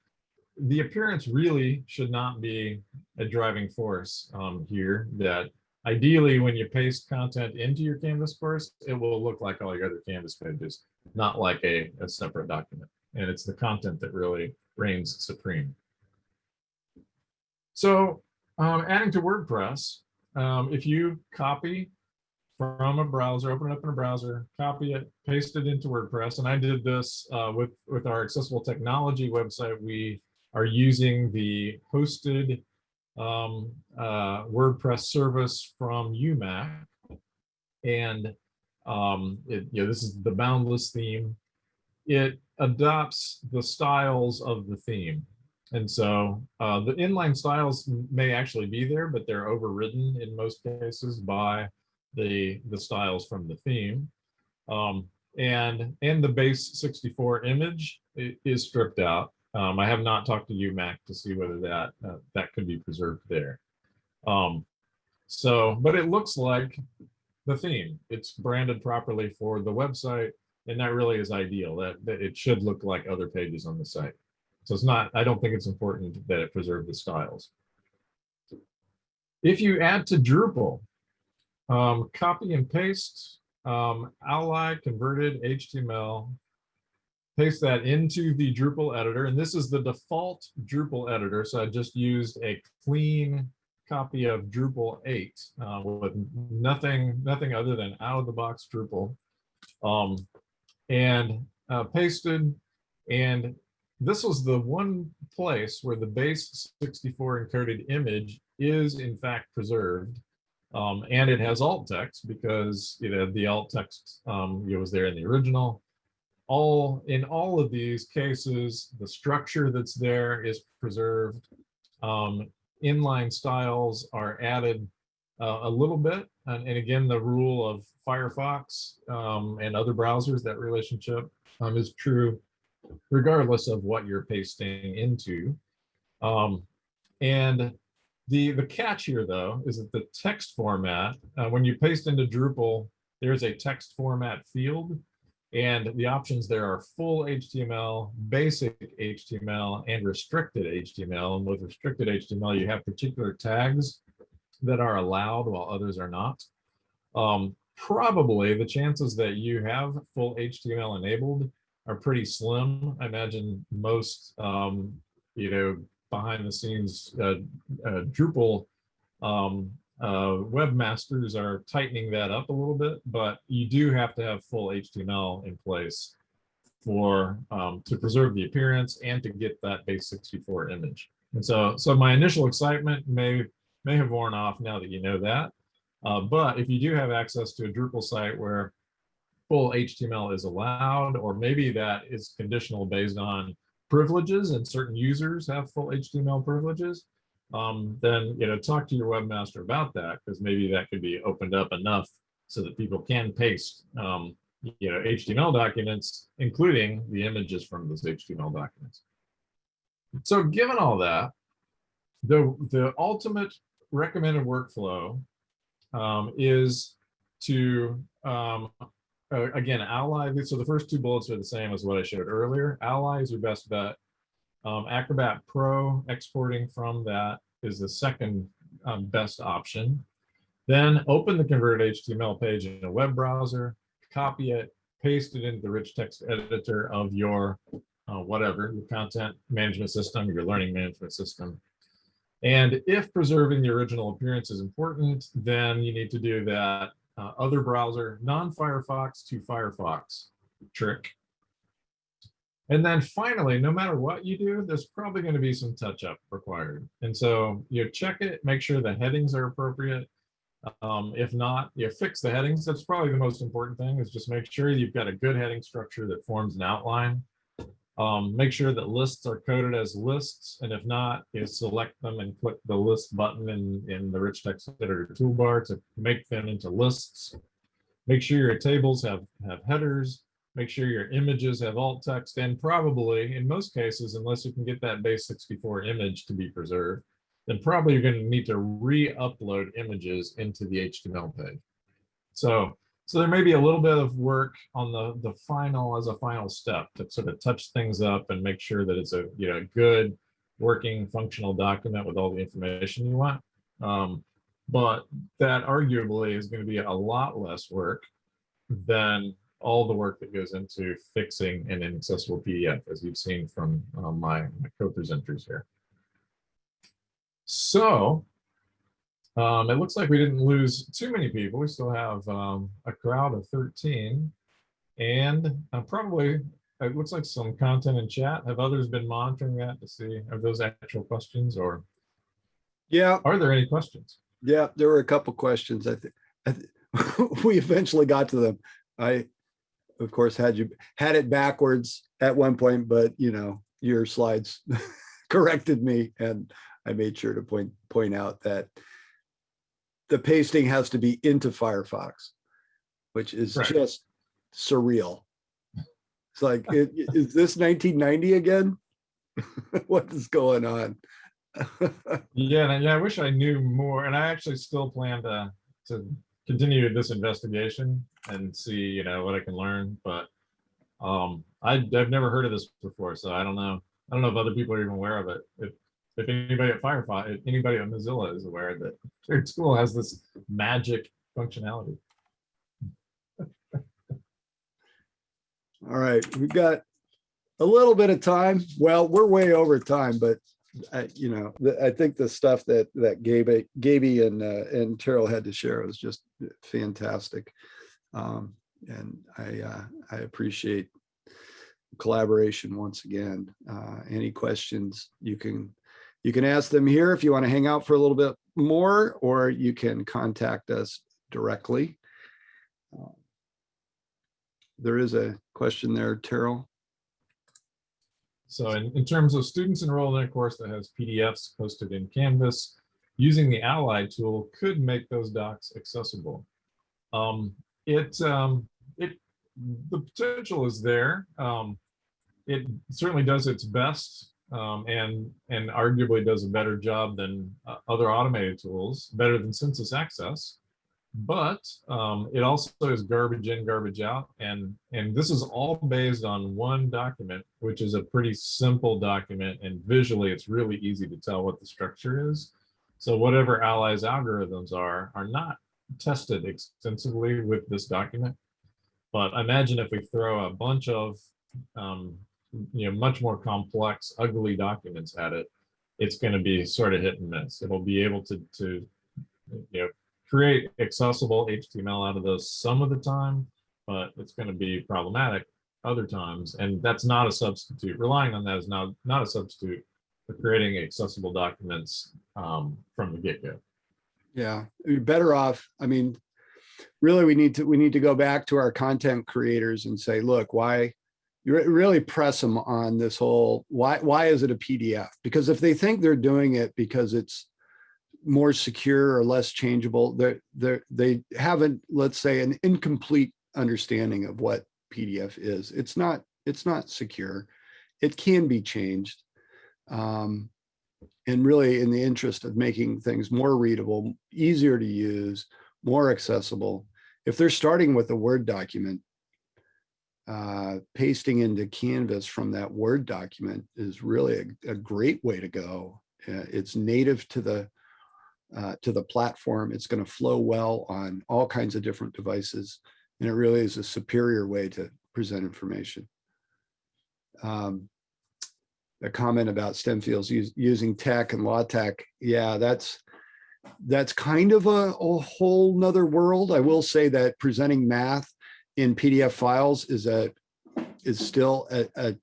the appearance really should not be a driving force um, here, that ideally when you paste content into your Canvas course, it will look like all your other Canvas pages, not like a, a separate document. And it's the content that really reigns supreme. So um, adding to WordPress, um, if you copy from a browser, open it up in a browser, copy it, paste it into WordPress. And I did this uh, with, with our accessible technology website. We are using the hosted um, uh, WordPress service from UMac. And um, it, you know, this is the boundless theme. It adopts the styles of the theme. And so uh, the inline styles may actually be there, but they're overridden in most cases by the, the styles from the theme. Um, and, and the base 64 image is stripped out. Um, I have not talked to UMac to see whether that, uh, that could be preserved there. Um, so, but it looks like the theme. It's branded properly for the website, and that really is ideal. That, that it should look like other pages on the site. So it's not, I don't think it's important that it preserve the styles. If you add to Drupal, um, copy and paste, um, ally converted HTML, paste that into the Drupal editor. And this is the default Drupal editor. So I just used a clean copy of Drupal 8 uh, with nothing, nothing other than out of the box Drupal. Um, and uh, pasted. And this was the one place where the base 64 encoded image is in fact preserved. Um, and it has alt text because you know the alt text um, it was there in the original. All in all of these cases, the structure that's there is preserved. Um, inline styles are added uh, a little bit, and, and again, the rule of Firefox um, and other browsers, that relationship um, is true regardless of what you're pasting into. Um, and the, the catch here, though, is that the text format, uh, when you paste into Drupal, there's a text format field, and the options there are full HTML, basic HTML, and restricted HTML. And with restricted HTML, you have particular tags that are allowed while others are not. Um, probably the chances that you have full HTML enabled are pretty slim. I imagine most, um, you know, behind the scenes uh, uh, Drupal um, uh, webmasters are tightening that up a little bit, but you do have to have full HTML in place for um, to preserve the appearance and to get that base 64 image. And so, so my initial excitement may may have worn off now that you know that. Uh, but if you do have access to a Drupal site where full HTML is allowed, or maybe that is conditional based on privileges and certain users have full HTML privileges, um, then you know talk to your webmaster about that because maybe that could be opened up enough so that people can paste um, you know HTML documents, including the images from those HTML documents. So given all that, the the ultimate recommended workflow um, is to um, uh, again, Ally, so the first two bullets are the same as what I showed earlier. Ally is your best bet. Um, Acrobat Pro exporting from that is the second um, best option. Then open the converted HTML page in a web browser, copy it, paste it into the rich text editor of your uh, whatever, your content management system, your learning management system. And if preserving the original appearance is important, then you need to do that uh, other browser, non-Firefox to Firefox trick. And then finally, no matter what you do, there's probably going to be some touch up required. And so you check it, make sure the headings are appropriate. Um, if not, you fix the headings. That's probably the most important thing is just make sure you've got a good heading structure that forms an outline. Um, make sure that lists are coded as lists. And if not, you select them and click the list button in, in the rich text editor toolbar to make them into lists. Make sure your tables have, have headers. Make sure your images have alt text and probably in most cases, unless you can get that base 64 image to be preserved, then probably you're going to need to re-upload images into the HTML page. So so there may be a little bit of work on the, the final as a final step to sort of touch things up and make sure that it's a you know good working functional document with all the information you want. Um, but that arguably is going to be a lot less work than all the work that goes into fixing an inaccessible PDF, as you've seen from uh, my, my co-presenters here. So um, it looks like we didn't lose too many people. We still have um, a crowd of 13 and uh, probably it looks like some content in chat. Have others been monitoring that to see, are those actual questions or Yeah, are there any questions? yeah, there were a couple questions. I think, I thi- we eventually got to them. I, of course, had you, had it backwards at one point, but you know, your slides corrected me and I made sure to point, point out that the pasting has to be into Firefox, which is Right. just surreal. It's like, i- i- is this 1990 again? What is going on? Yeah, and yeah, I wish I knew more, and I actually still plan to, to continue this investigation and see, you know, what I can learn, but um, I, I've never heard of this before, so I don't know. I don't know if other people are even aware of it. If, if anybody at Firefox, if anybody at Mozilla is aware that their tool has this magic functionality. All right, we've got a little bit of time. Well, we're way over time, but I, you know, the- I think the stuff that that Gabe, Gaby and uh, and Terrill had to share was just fantastic. Um, and I uh, I appreciate collaboration once again. Uh, any questions you can you can ask them here if you want to hang out for a little bit more, or you can contact us directly. Uh, There is a question there, Terrill. So in, in terms of students enrolled in a course that has PDFs posted in Canvas, using the Ally tool could make those docs accessible. Um, it, um, it, the potential is there. Um, it certainly does its best um, and, and arguably does a better job than uh, other automated tools, better than SensusAccess. But um, it also is garbage in, garbage out. And, and this is all based on one document, which is a pretty simple document. And visually, it's really easy to tell what the structure is. So whatever Ally's algorithms are, are not tested extensively with this document. But imagine if we throw a bunch of, um, you know, much more complex, ugly documents at it, it's going to be sort of hit and miss. It'll be able to, to, you know, create accessible HTML out of those some of the time, but it's going to be problematic other times. And that's not a substitute. Relying on that is not, not a substitute for creating accessible documents um, from the get-go. Yeah, you're better off. I mean, really, we need to, we need to go back to our content creators and say, look, why? You re- really press them on this whole, why, why is it a PDF? Because if they think they're doing it because it's more secure or less changeable, they're, they're, they haven't, let's say, an incomplete understanding of what PDF is. It's not, it's not secure. It can be changed. Um, and really in the interest of making things more readable, easier to use, more accessible. If they're starting with a Word document, uh, pasting into Canvas from that Word document is really a, a great way to go. Uh, it's native to the uh, to the platform. It's going to flow well on all kinds of different devices, and it really is a superior way to present information. Um, a comment about STEM fields use, using TeX and LaTeX. Yeah, that's that's kind of a, a whole nother world. I will say that presenting math in PDF files is a is still a, a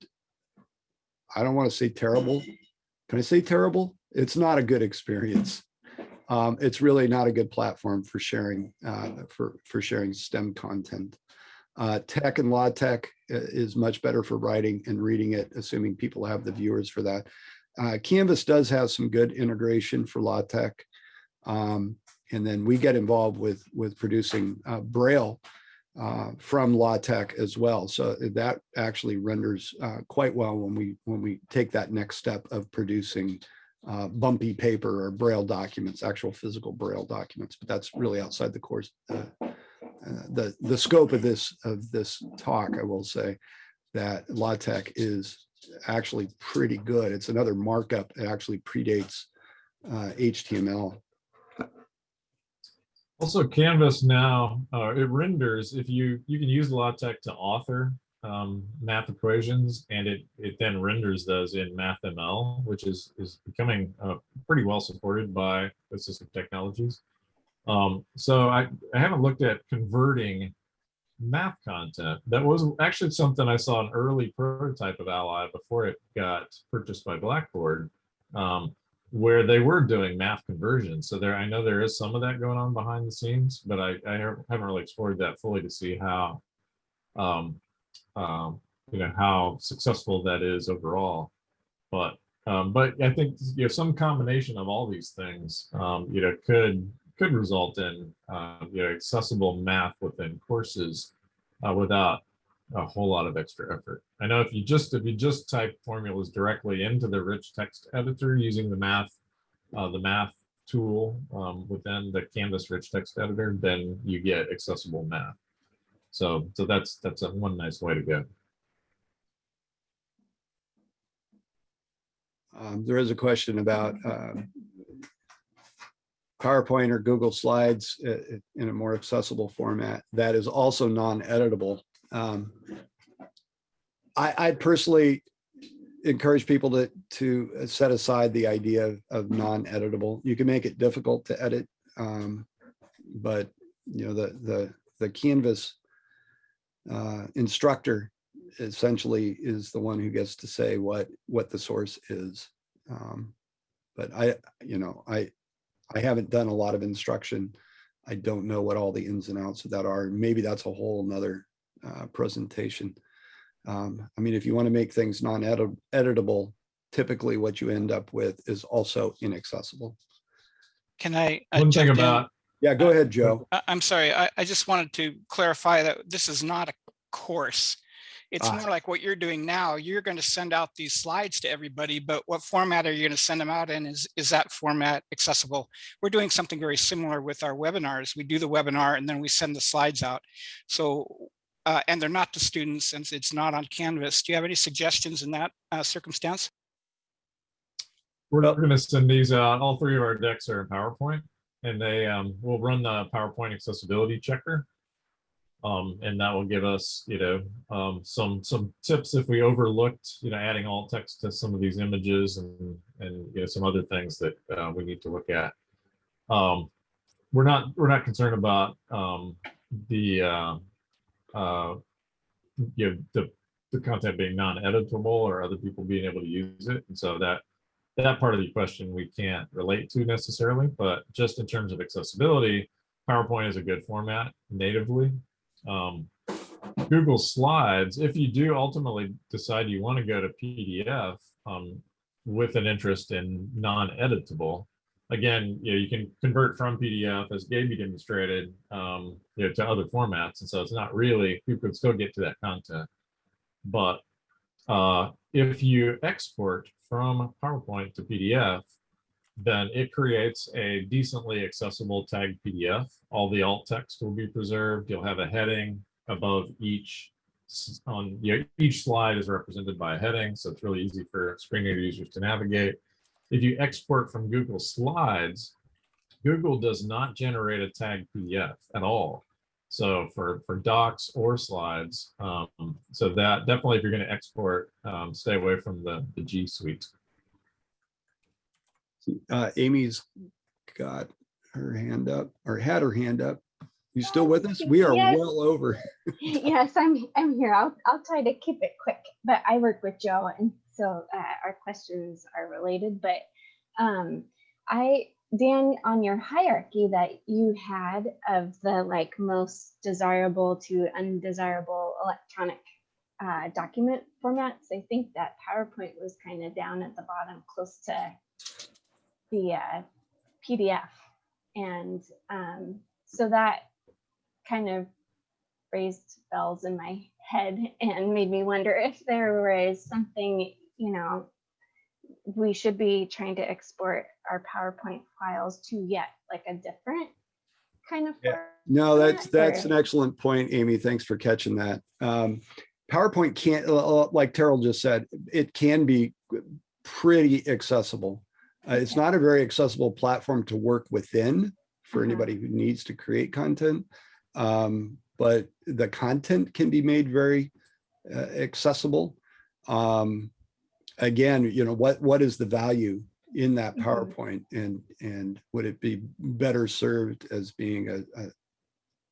I don't want to say terrible. Can I say terrible? It's not a good experience. Um, it's really not a good platform for sharing uh, for for sharing STEM content. Uh, TeX and LaTeX uh, is much better for writing and reading it, assuming people have the viewers for that. Uh, Canvas does have some good integration for LaTeX. Um, and then we get involved with with producing uh, Braille uh, from LaTeX as well. So that actually renders uh, quite well when we when we take that next step of producing uh, bumpy paper or Braille documents, actual physical Braille documents. But that's really outside the course uh, uh, the the scope of this of this talk, I will say that LaTeX is actually pretty good. It's another markup. It actually predates uh, HTML. Also, Canvas now, uh, it renders, if you, you can use LaTeX to author um, math equations, and it, it then renders those in MathML, which is, is becoming uh, pretty well supported by assistive technologies. Um, so I, I haven't looked at converting math content. That was actually something I saw an early prototype of Ally before it got purchased by Blackboard, um, where they were doing math conversions. So there, I know there is some of that going on behind the scenes, but I, I haven't really explored that fully to see how, um, um, you know, how successful that is overall. But um, but I think you know some combination of all these things, um, you know, could could result in uh, you know accessible math within courses uh, without a whole lot of extra effort. I know if you just if you just type formulas directly into the rich text editor using the math uh, the math tool um, within the Canvas rich text editor, then you get accessible math. So so that's that's a one nice way to go. Um, there is a question about um, PowerPoint or Google Slides uh, uh, in a more accessible format that is also non-editable. Um, I, I personally encourage people to to set aside the idea of, non-editable. You can make it difficult to edit, um, but you know the the the Canvas uh, instructor essentially is the one who gets to say what what the source is. Um, but I, you know, I I haven't done a lot of instruction. I don't know what all the ins and outs of that are. Maybe that's a whole nother uh, presentation. Um, I mean, if you want to make things non-editable, typically what you end up with is also inaccessible. Can I? uh, One thing jump in? about Yeah, go ahead, Joe. I- I'm sorry, I, I just wanted to clarify that this is not a course. It's Ah. more like what you're doing now. You're going to send out these slides to everybody, but what format are you going to send them out in? Is, is that format accessible? We're doing something very similar with our webinars. We do the webinar and then we send the slides out. So, uh, and they're not to students since it's not on Canvas. Do you have any suggestions in that uh, circumstance? We're not going to send these out. All three of our decks are in PowerPoint and they um, will run the PowerPoint accessibility checker. Um, and that will give us, you know, um, some some tips if we overlooked, you know, adding alt text to some of these images and and you know some other things that uh, we need to look at. Um, we're not we're not concerned about um, the uh, uh, you know the the content being non-editable or other people being able to use it, and so that that part of the question we can't relate to necessarily, but just in terms of accessibility, PowerPoint is a good format natively. Um, Google Slides, if you do ultimately decide you want to go to PDF um, with an interest in non-editable, again, you, know, you can convert from PDF as Gaby demonstrated, um, you know, to other formats, and so it's not really people can still get to that content. But uh, if you export from PowerPoint to PDF, then it creates a decently accessible tagged PDF. All the alt text will be preserved. You'll have a heading above each on you know, each slide is represented by a heading, so it's really easy for screen reader users to navigate. If you export from Google Slides, Google does not generate a tag PDF at all. So for for docs or slides, um, so that definitely if you're going to export, um, stay away from the the G Suite. Uh, Amy's got her hand up or had her hand up. You still with us? We are Yes. well over. yes, I'm I'm here. I'll I'll try to keep it quick. But I work with Joe, and so uh, our questions are related. But um, I Dan, on your hierarchy that you had of the like most desirable to undesirable electronic uh, document formats, I think that PowerPoint was kind of down at the bottom, close to the uh, PDF, and um, so that kind of raised bells in my head and made me wonder if there was something, you know, we should be trying to export our PowerPoint files to yet like a different kind of. Yeah. No, that's, that's or- an excellent point, Amy. Thanks for catching that. Um, PowerPoint can't, uh, like Terrill just said, it can be pretty accessible. Uh, it's Okay. not a very accessible platform to work within for Uh-huh. anybody who needs to create content. Um, but the content can be made very uh, accessible. Um, again, you know, what, what is the value in that Mhm. PowerPoint and, and would it be better served as being a, a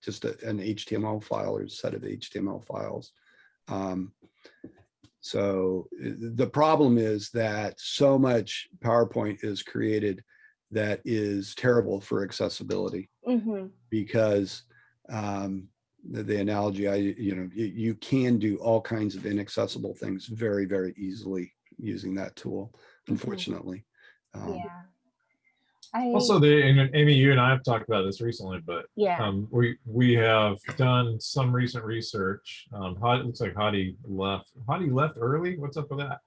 just a- an HTML file or a set of HTML files. Um, So the problem is that so much PowerPoint is created that is terrible for accessibility Mhm. because um, the, the analogy I, you know, you, you can do all kinds of inaccessible things very, very easily using that tool, unfortunately. Um, Yeah. I, Also, the, and Amy, you and I have talked about this recently, but yeah. um, we, we have done some recent research. Um, Hadi, it looks like Hadi left, Hadi left early. What's up with that?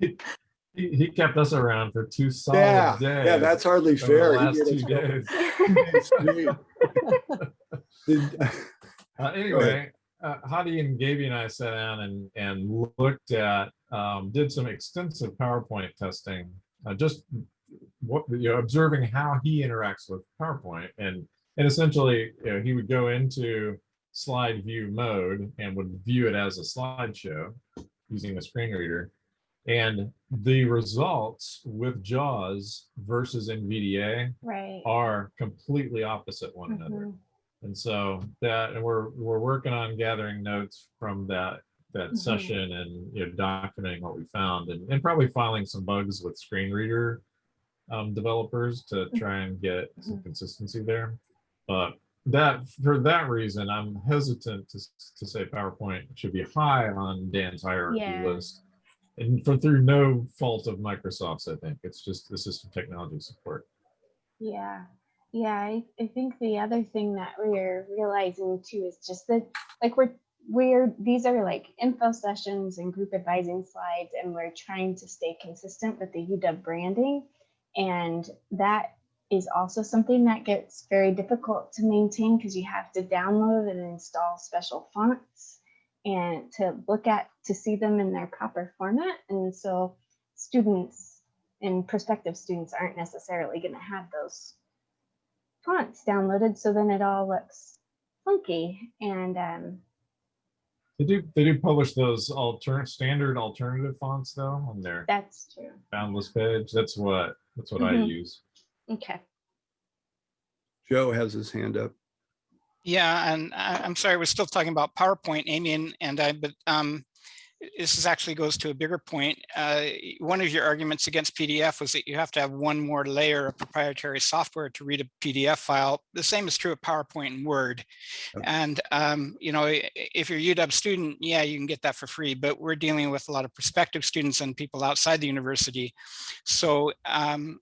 He, he he kept us around for two solid Yeah, days. yeah, that's hardly over the fair. Last two it days. Uh, anyway, uh, Hadi and Gaby and I sat down and, and looked at, um, did some extensive PowerPoint testing, uh, just what, you know, observing how he interacts with PowerPoint. And, and essentially, you know, he would go into slide view mode and would view it as a slideshow using a screen reader. And the results with JAWS versus NVDA right. are completely opposite one another. And so that, and we're, we're working on gathering notes from that, that Mhm. session and, you know, documenting what we found and, and probably filing some bugs with screen reader um, developers to try and get some Mhm. consistency there. But that, for that reason, I'm hesitant to, to say PowerPoint should be high on Dan's hierarchy Yeah. list. And for through no fault of Microsoft's, I think, it's just the system technology support. Yeah. Yeah. I, I think the other thing that we're realizing too is just that like we're we're these are like info sessions and group advising slides and we're trying to stay consistent with the UW branding. And that is also something that gets very difficult to maintain because you have to download and install special fonts and to look at to see them in their proper format. And so students and prospective students aren't necessarily going to have those fonts downloaded. So then it all looks funky. And um, They do, they do publish those alternate, standard alternative fonts though on their that's true. Boundless page. That's what, that's what I Mhm. use. Okay. Joe has his hand up. Yeah, and I, I'm sorry, we're still talking about PowerPoint, Amy and, and I, but um, this is actually goes to a bigger point. Uh, one of your arguments against PDF was that you have to have one more layer of proprietary software to read a PDF file. The same is true of PowerPoint and Word. Yep. And, um, you know, if you're a UW student, yeah, you can get that for free, but we're dealing with a lot of prospective students and people outside the university. So um,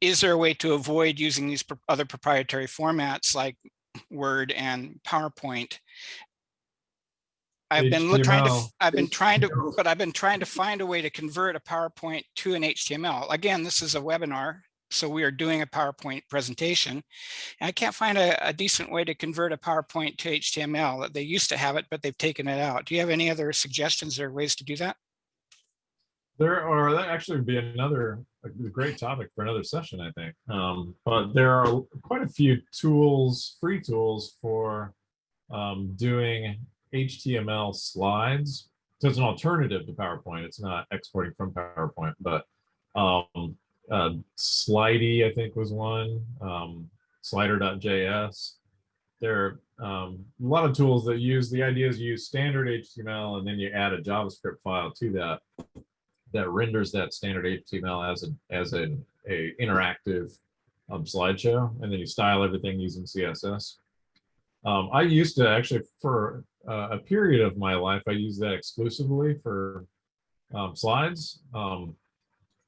is there a way to avoid using these other proprietary formats like Word and PowerPoint? I've been trying to, I've been trying to, but I've been trying to find a way to convert a PowerPoint to an HTML. Again, this is a webinar, so we are doing a PowerPoint presentation. And I can't find a, a decent way to convert a PowerPoint to HTML. They used to have it, but they've taken it out. Do you have any other suggestions or ways to do that? There are, that actually would be another, a great topic for another session, I think. Um, but there are quite a few tools, free tools for um, doing HTML slides. So it's an alternative to PowerPoint. It's not exporting from PowerPoint, but um, uh, Slidy, I think was one, um, slider.js. There are um, a lot of tools that use, the idea is you use standard HTML and then you add a JavaScript file to that that renders that standard HTML as a as an a interactive um, slideshow, and then you style everything using CSS. Um, I used to actually for uh, a period of my life, I used that exclusively for um, slides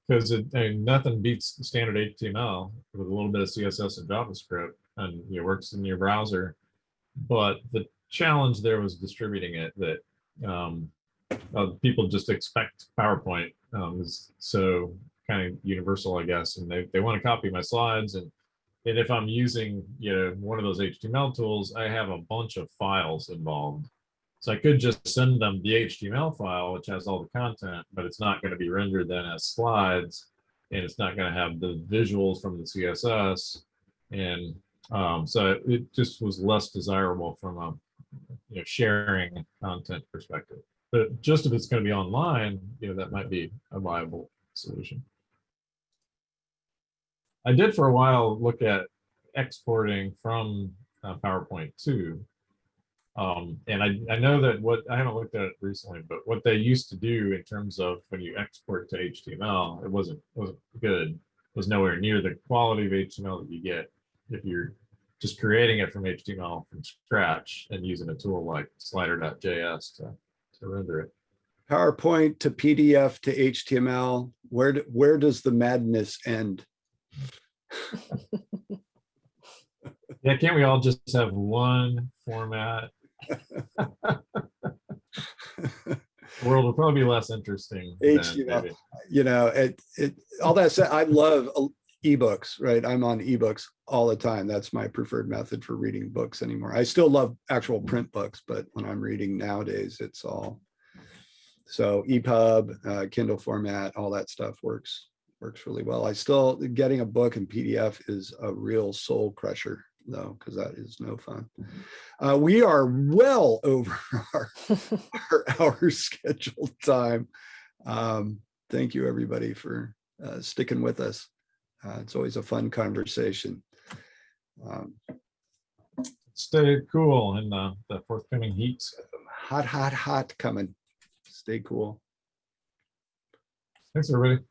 because it I mean, nothing beats standard HTML with a little bit of CSS and JavaScript, and it works in your browser. But the challenge there was distributing it. That um, uh, people just expect PowerPoint um, is so kind of universal, I guess, and they, they want to copy my slides. And, and if I'm using, you know, one of those HTML tools, I have a bunch of files involved. So I could just send them the HTML file, which has all the content, but it's not going to be rendered then as slides, and it's not going to have the visuals from the CSS. And um, so it just was less desirable from a you know, sharing content perspective. But just if it's going to be online, you know, that might be a viable solution. I did for a while look at exporting from uh, PowerPoint too. Um, and I, I know that what, I haven't looked at it recently, but what they used to do in terms of when you export to HTML, it wasn't, wasn't good. It was nowhere near the quality of HTML that you get if you're just creating it from HTML from scratch and using a tool like slider.js to, to render it. PowerPoint to PDF to HTML. Where, where does the madness end? Yeah, can't we all just have one format? The world will probably be less interesting. then, HTML. maybe. You know, it, it, all that said, I love uh, ebooks, right? I'm on ebooks all the time. That's my preferred method for reading books anymore. I still love actual print books, but when I'm reading nowadays, it's all. So EPUB, uh, Kindle format, all that stuff works, works really well. I still, getting a book in PDF is a real soul crusher though, because that is no fun. Uh, we are well over our, our hour scheduled time. Um, thank you, everybody, for uh, sticking with us. Uh, it's always a fun conversation. Um, Stay cool in the, the forthcoming heat. hot, hot, hot coming. Stay cool. Thanks, everybody.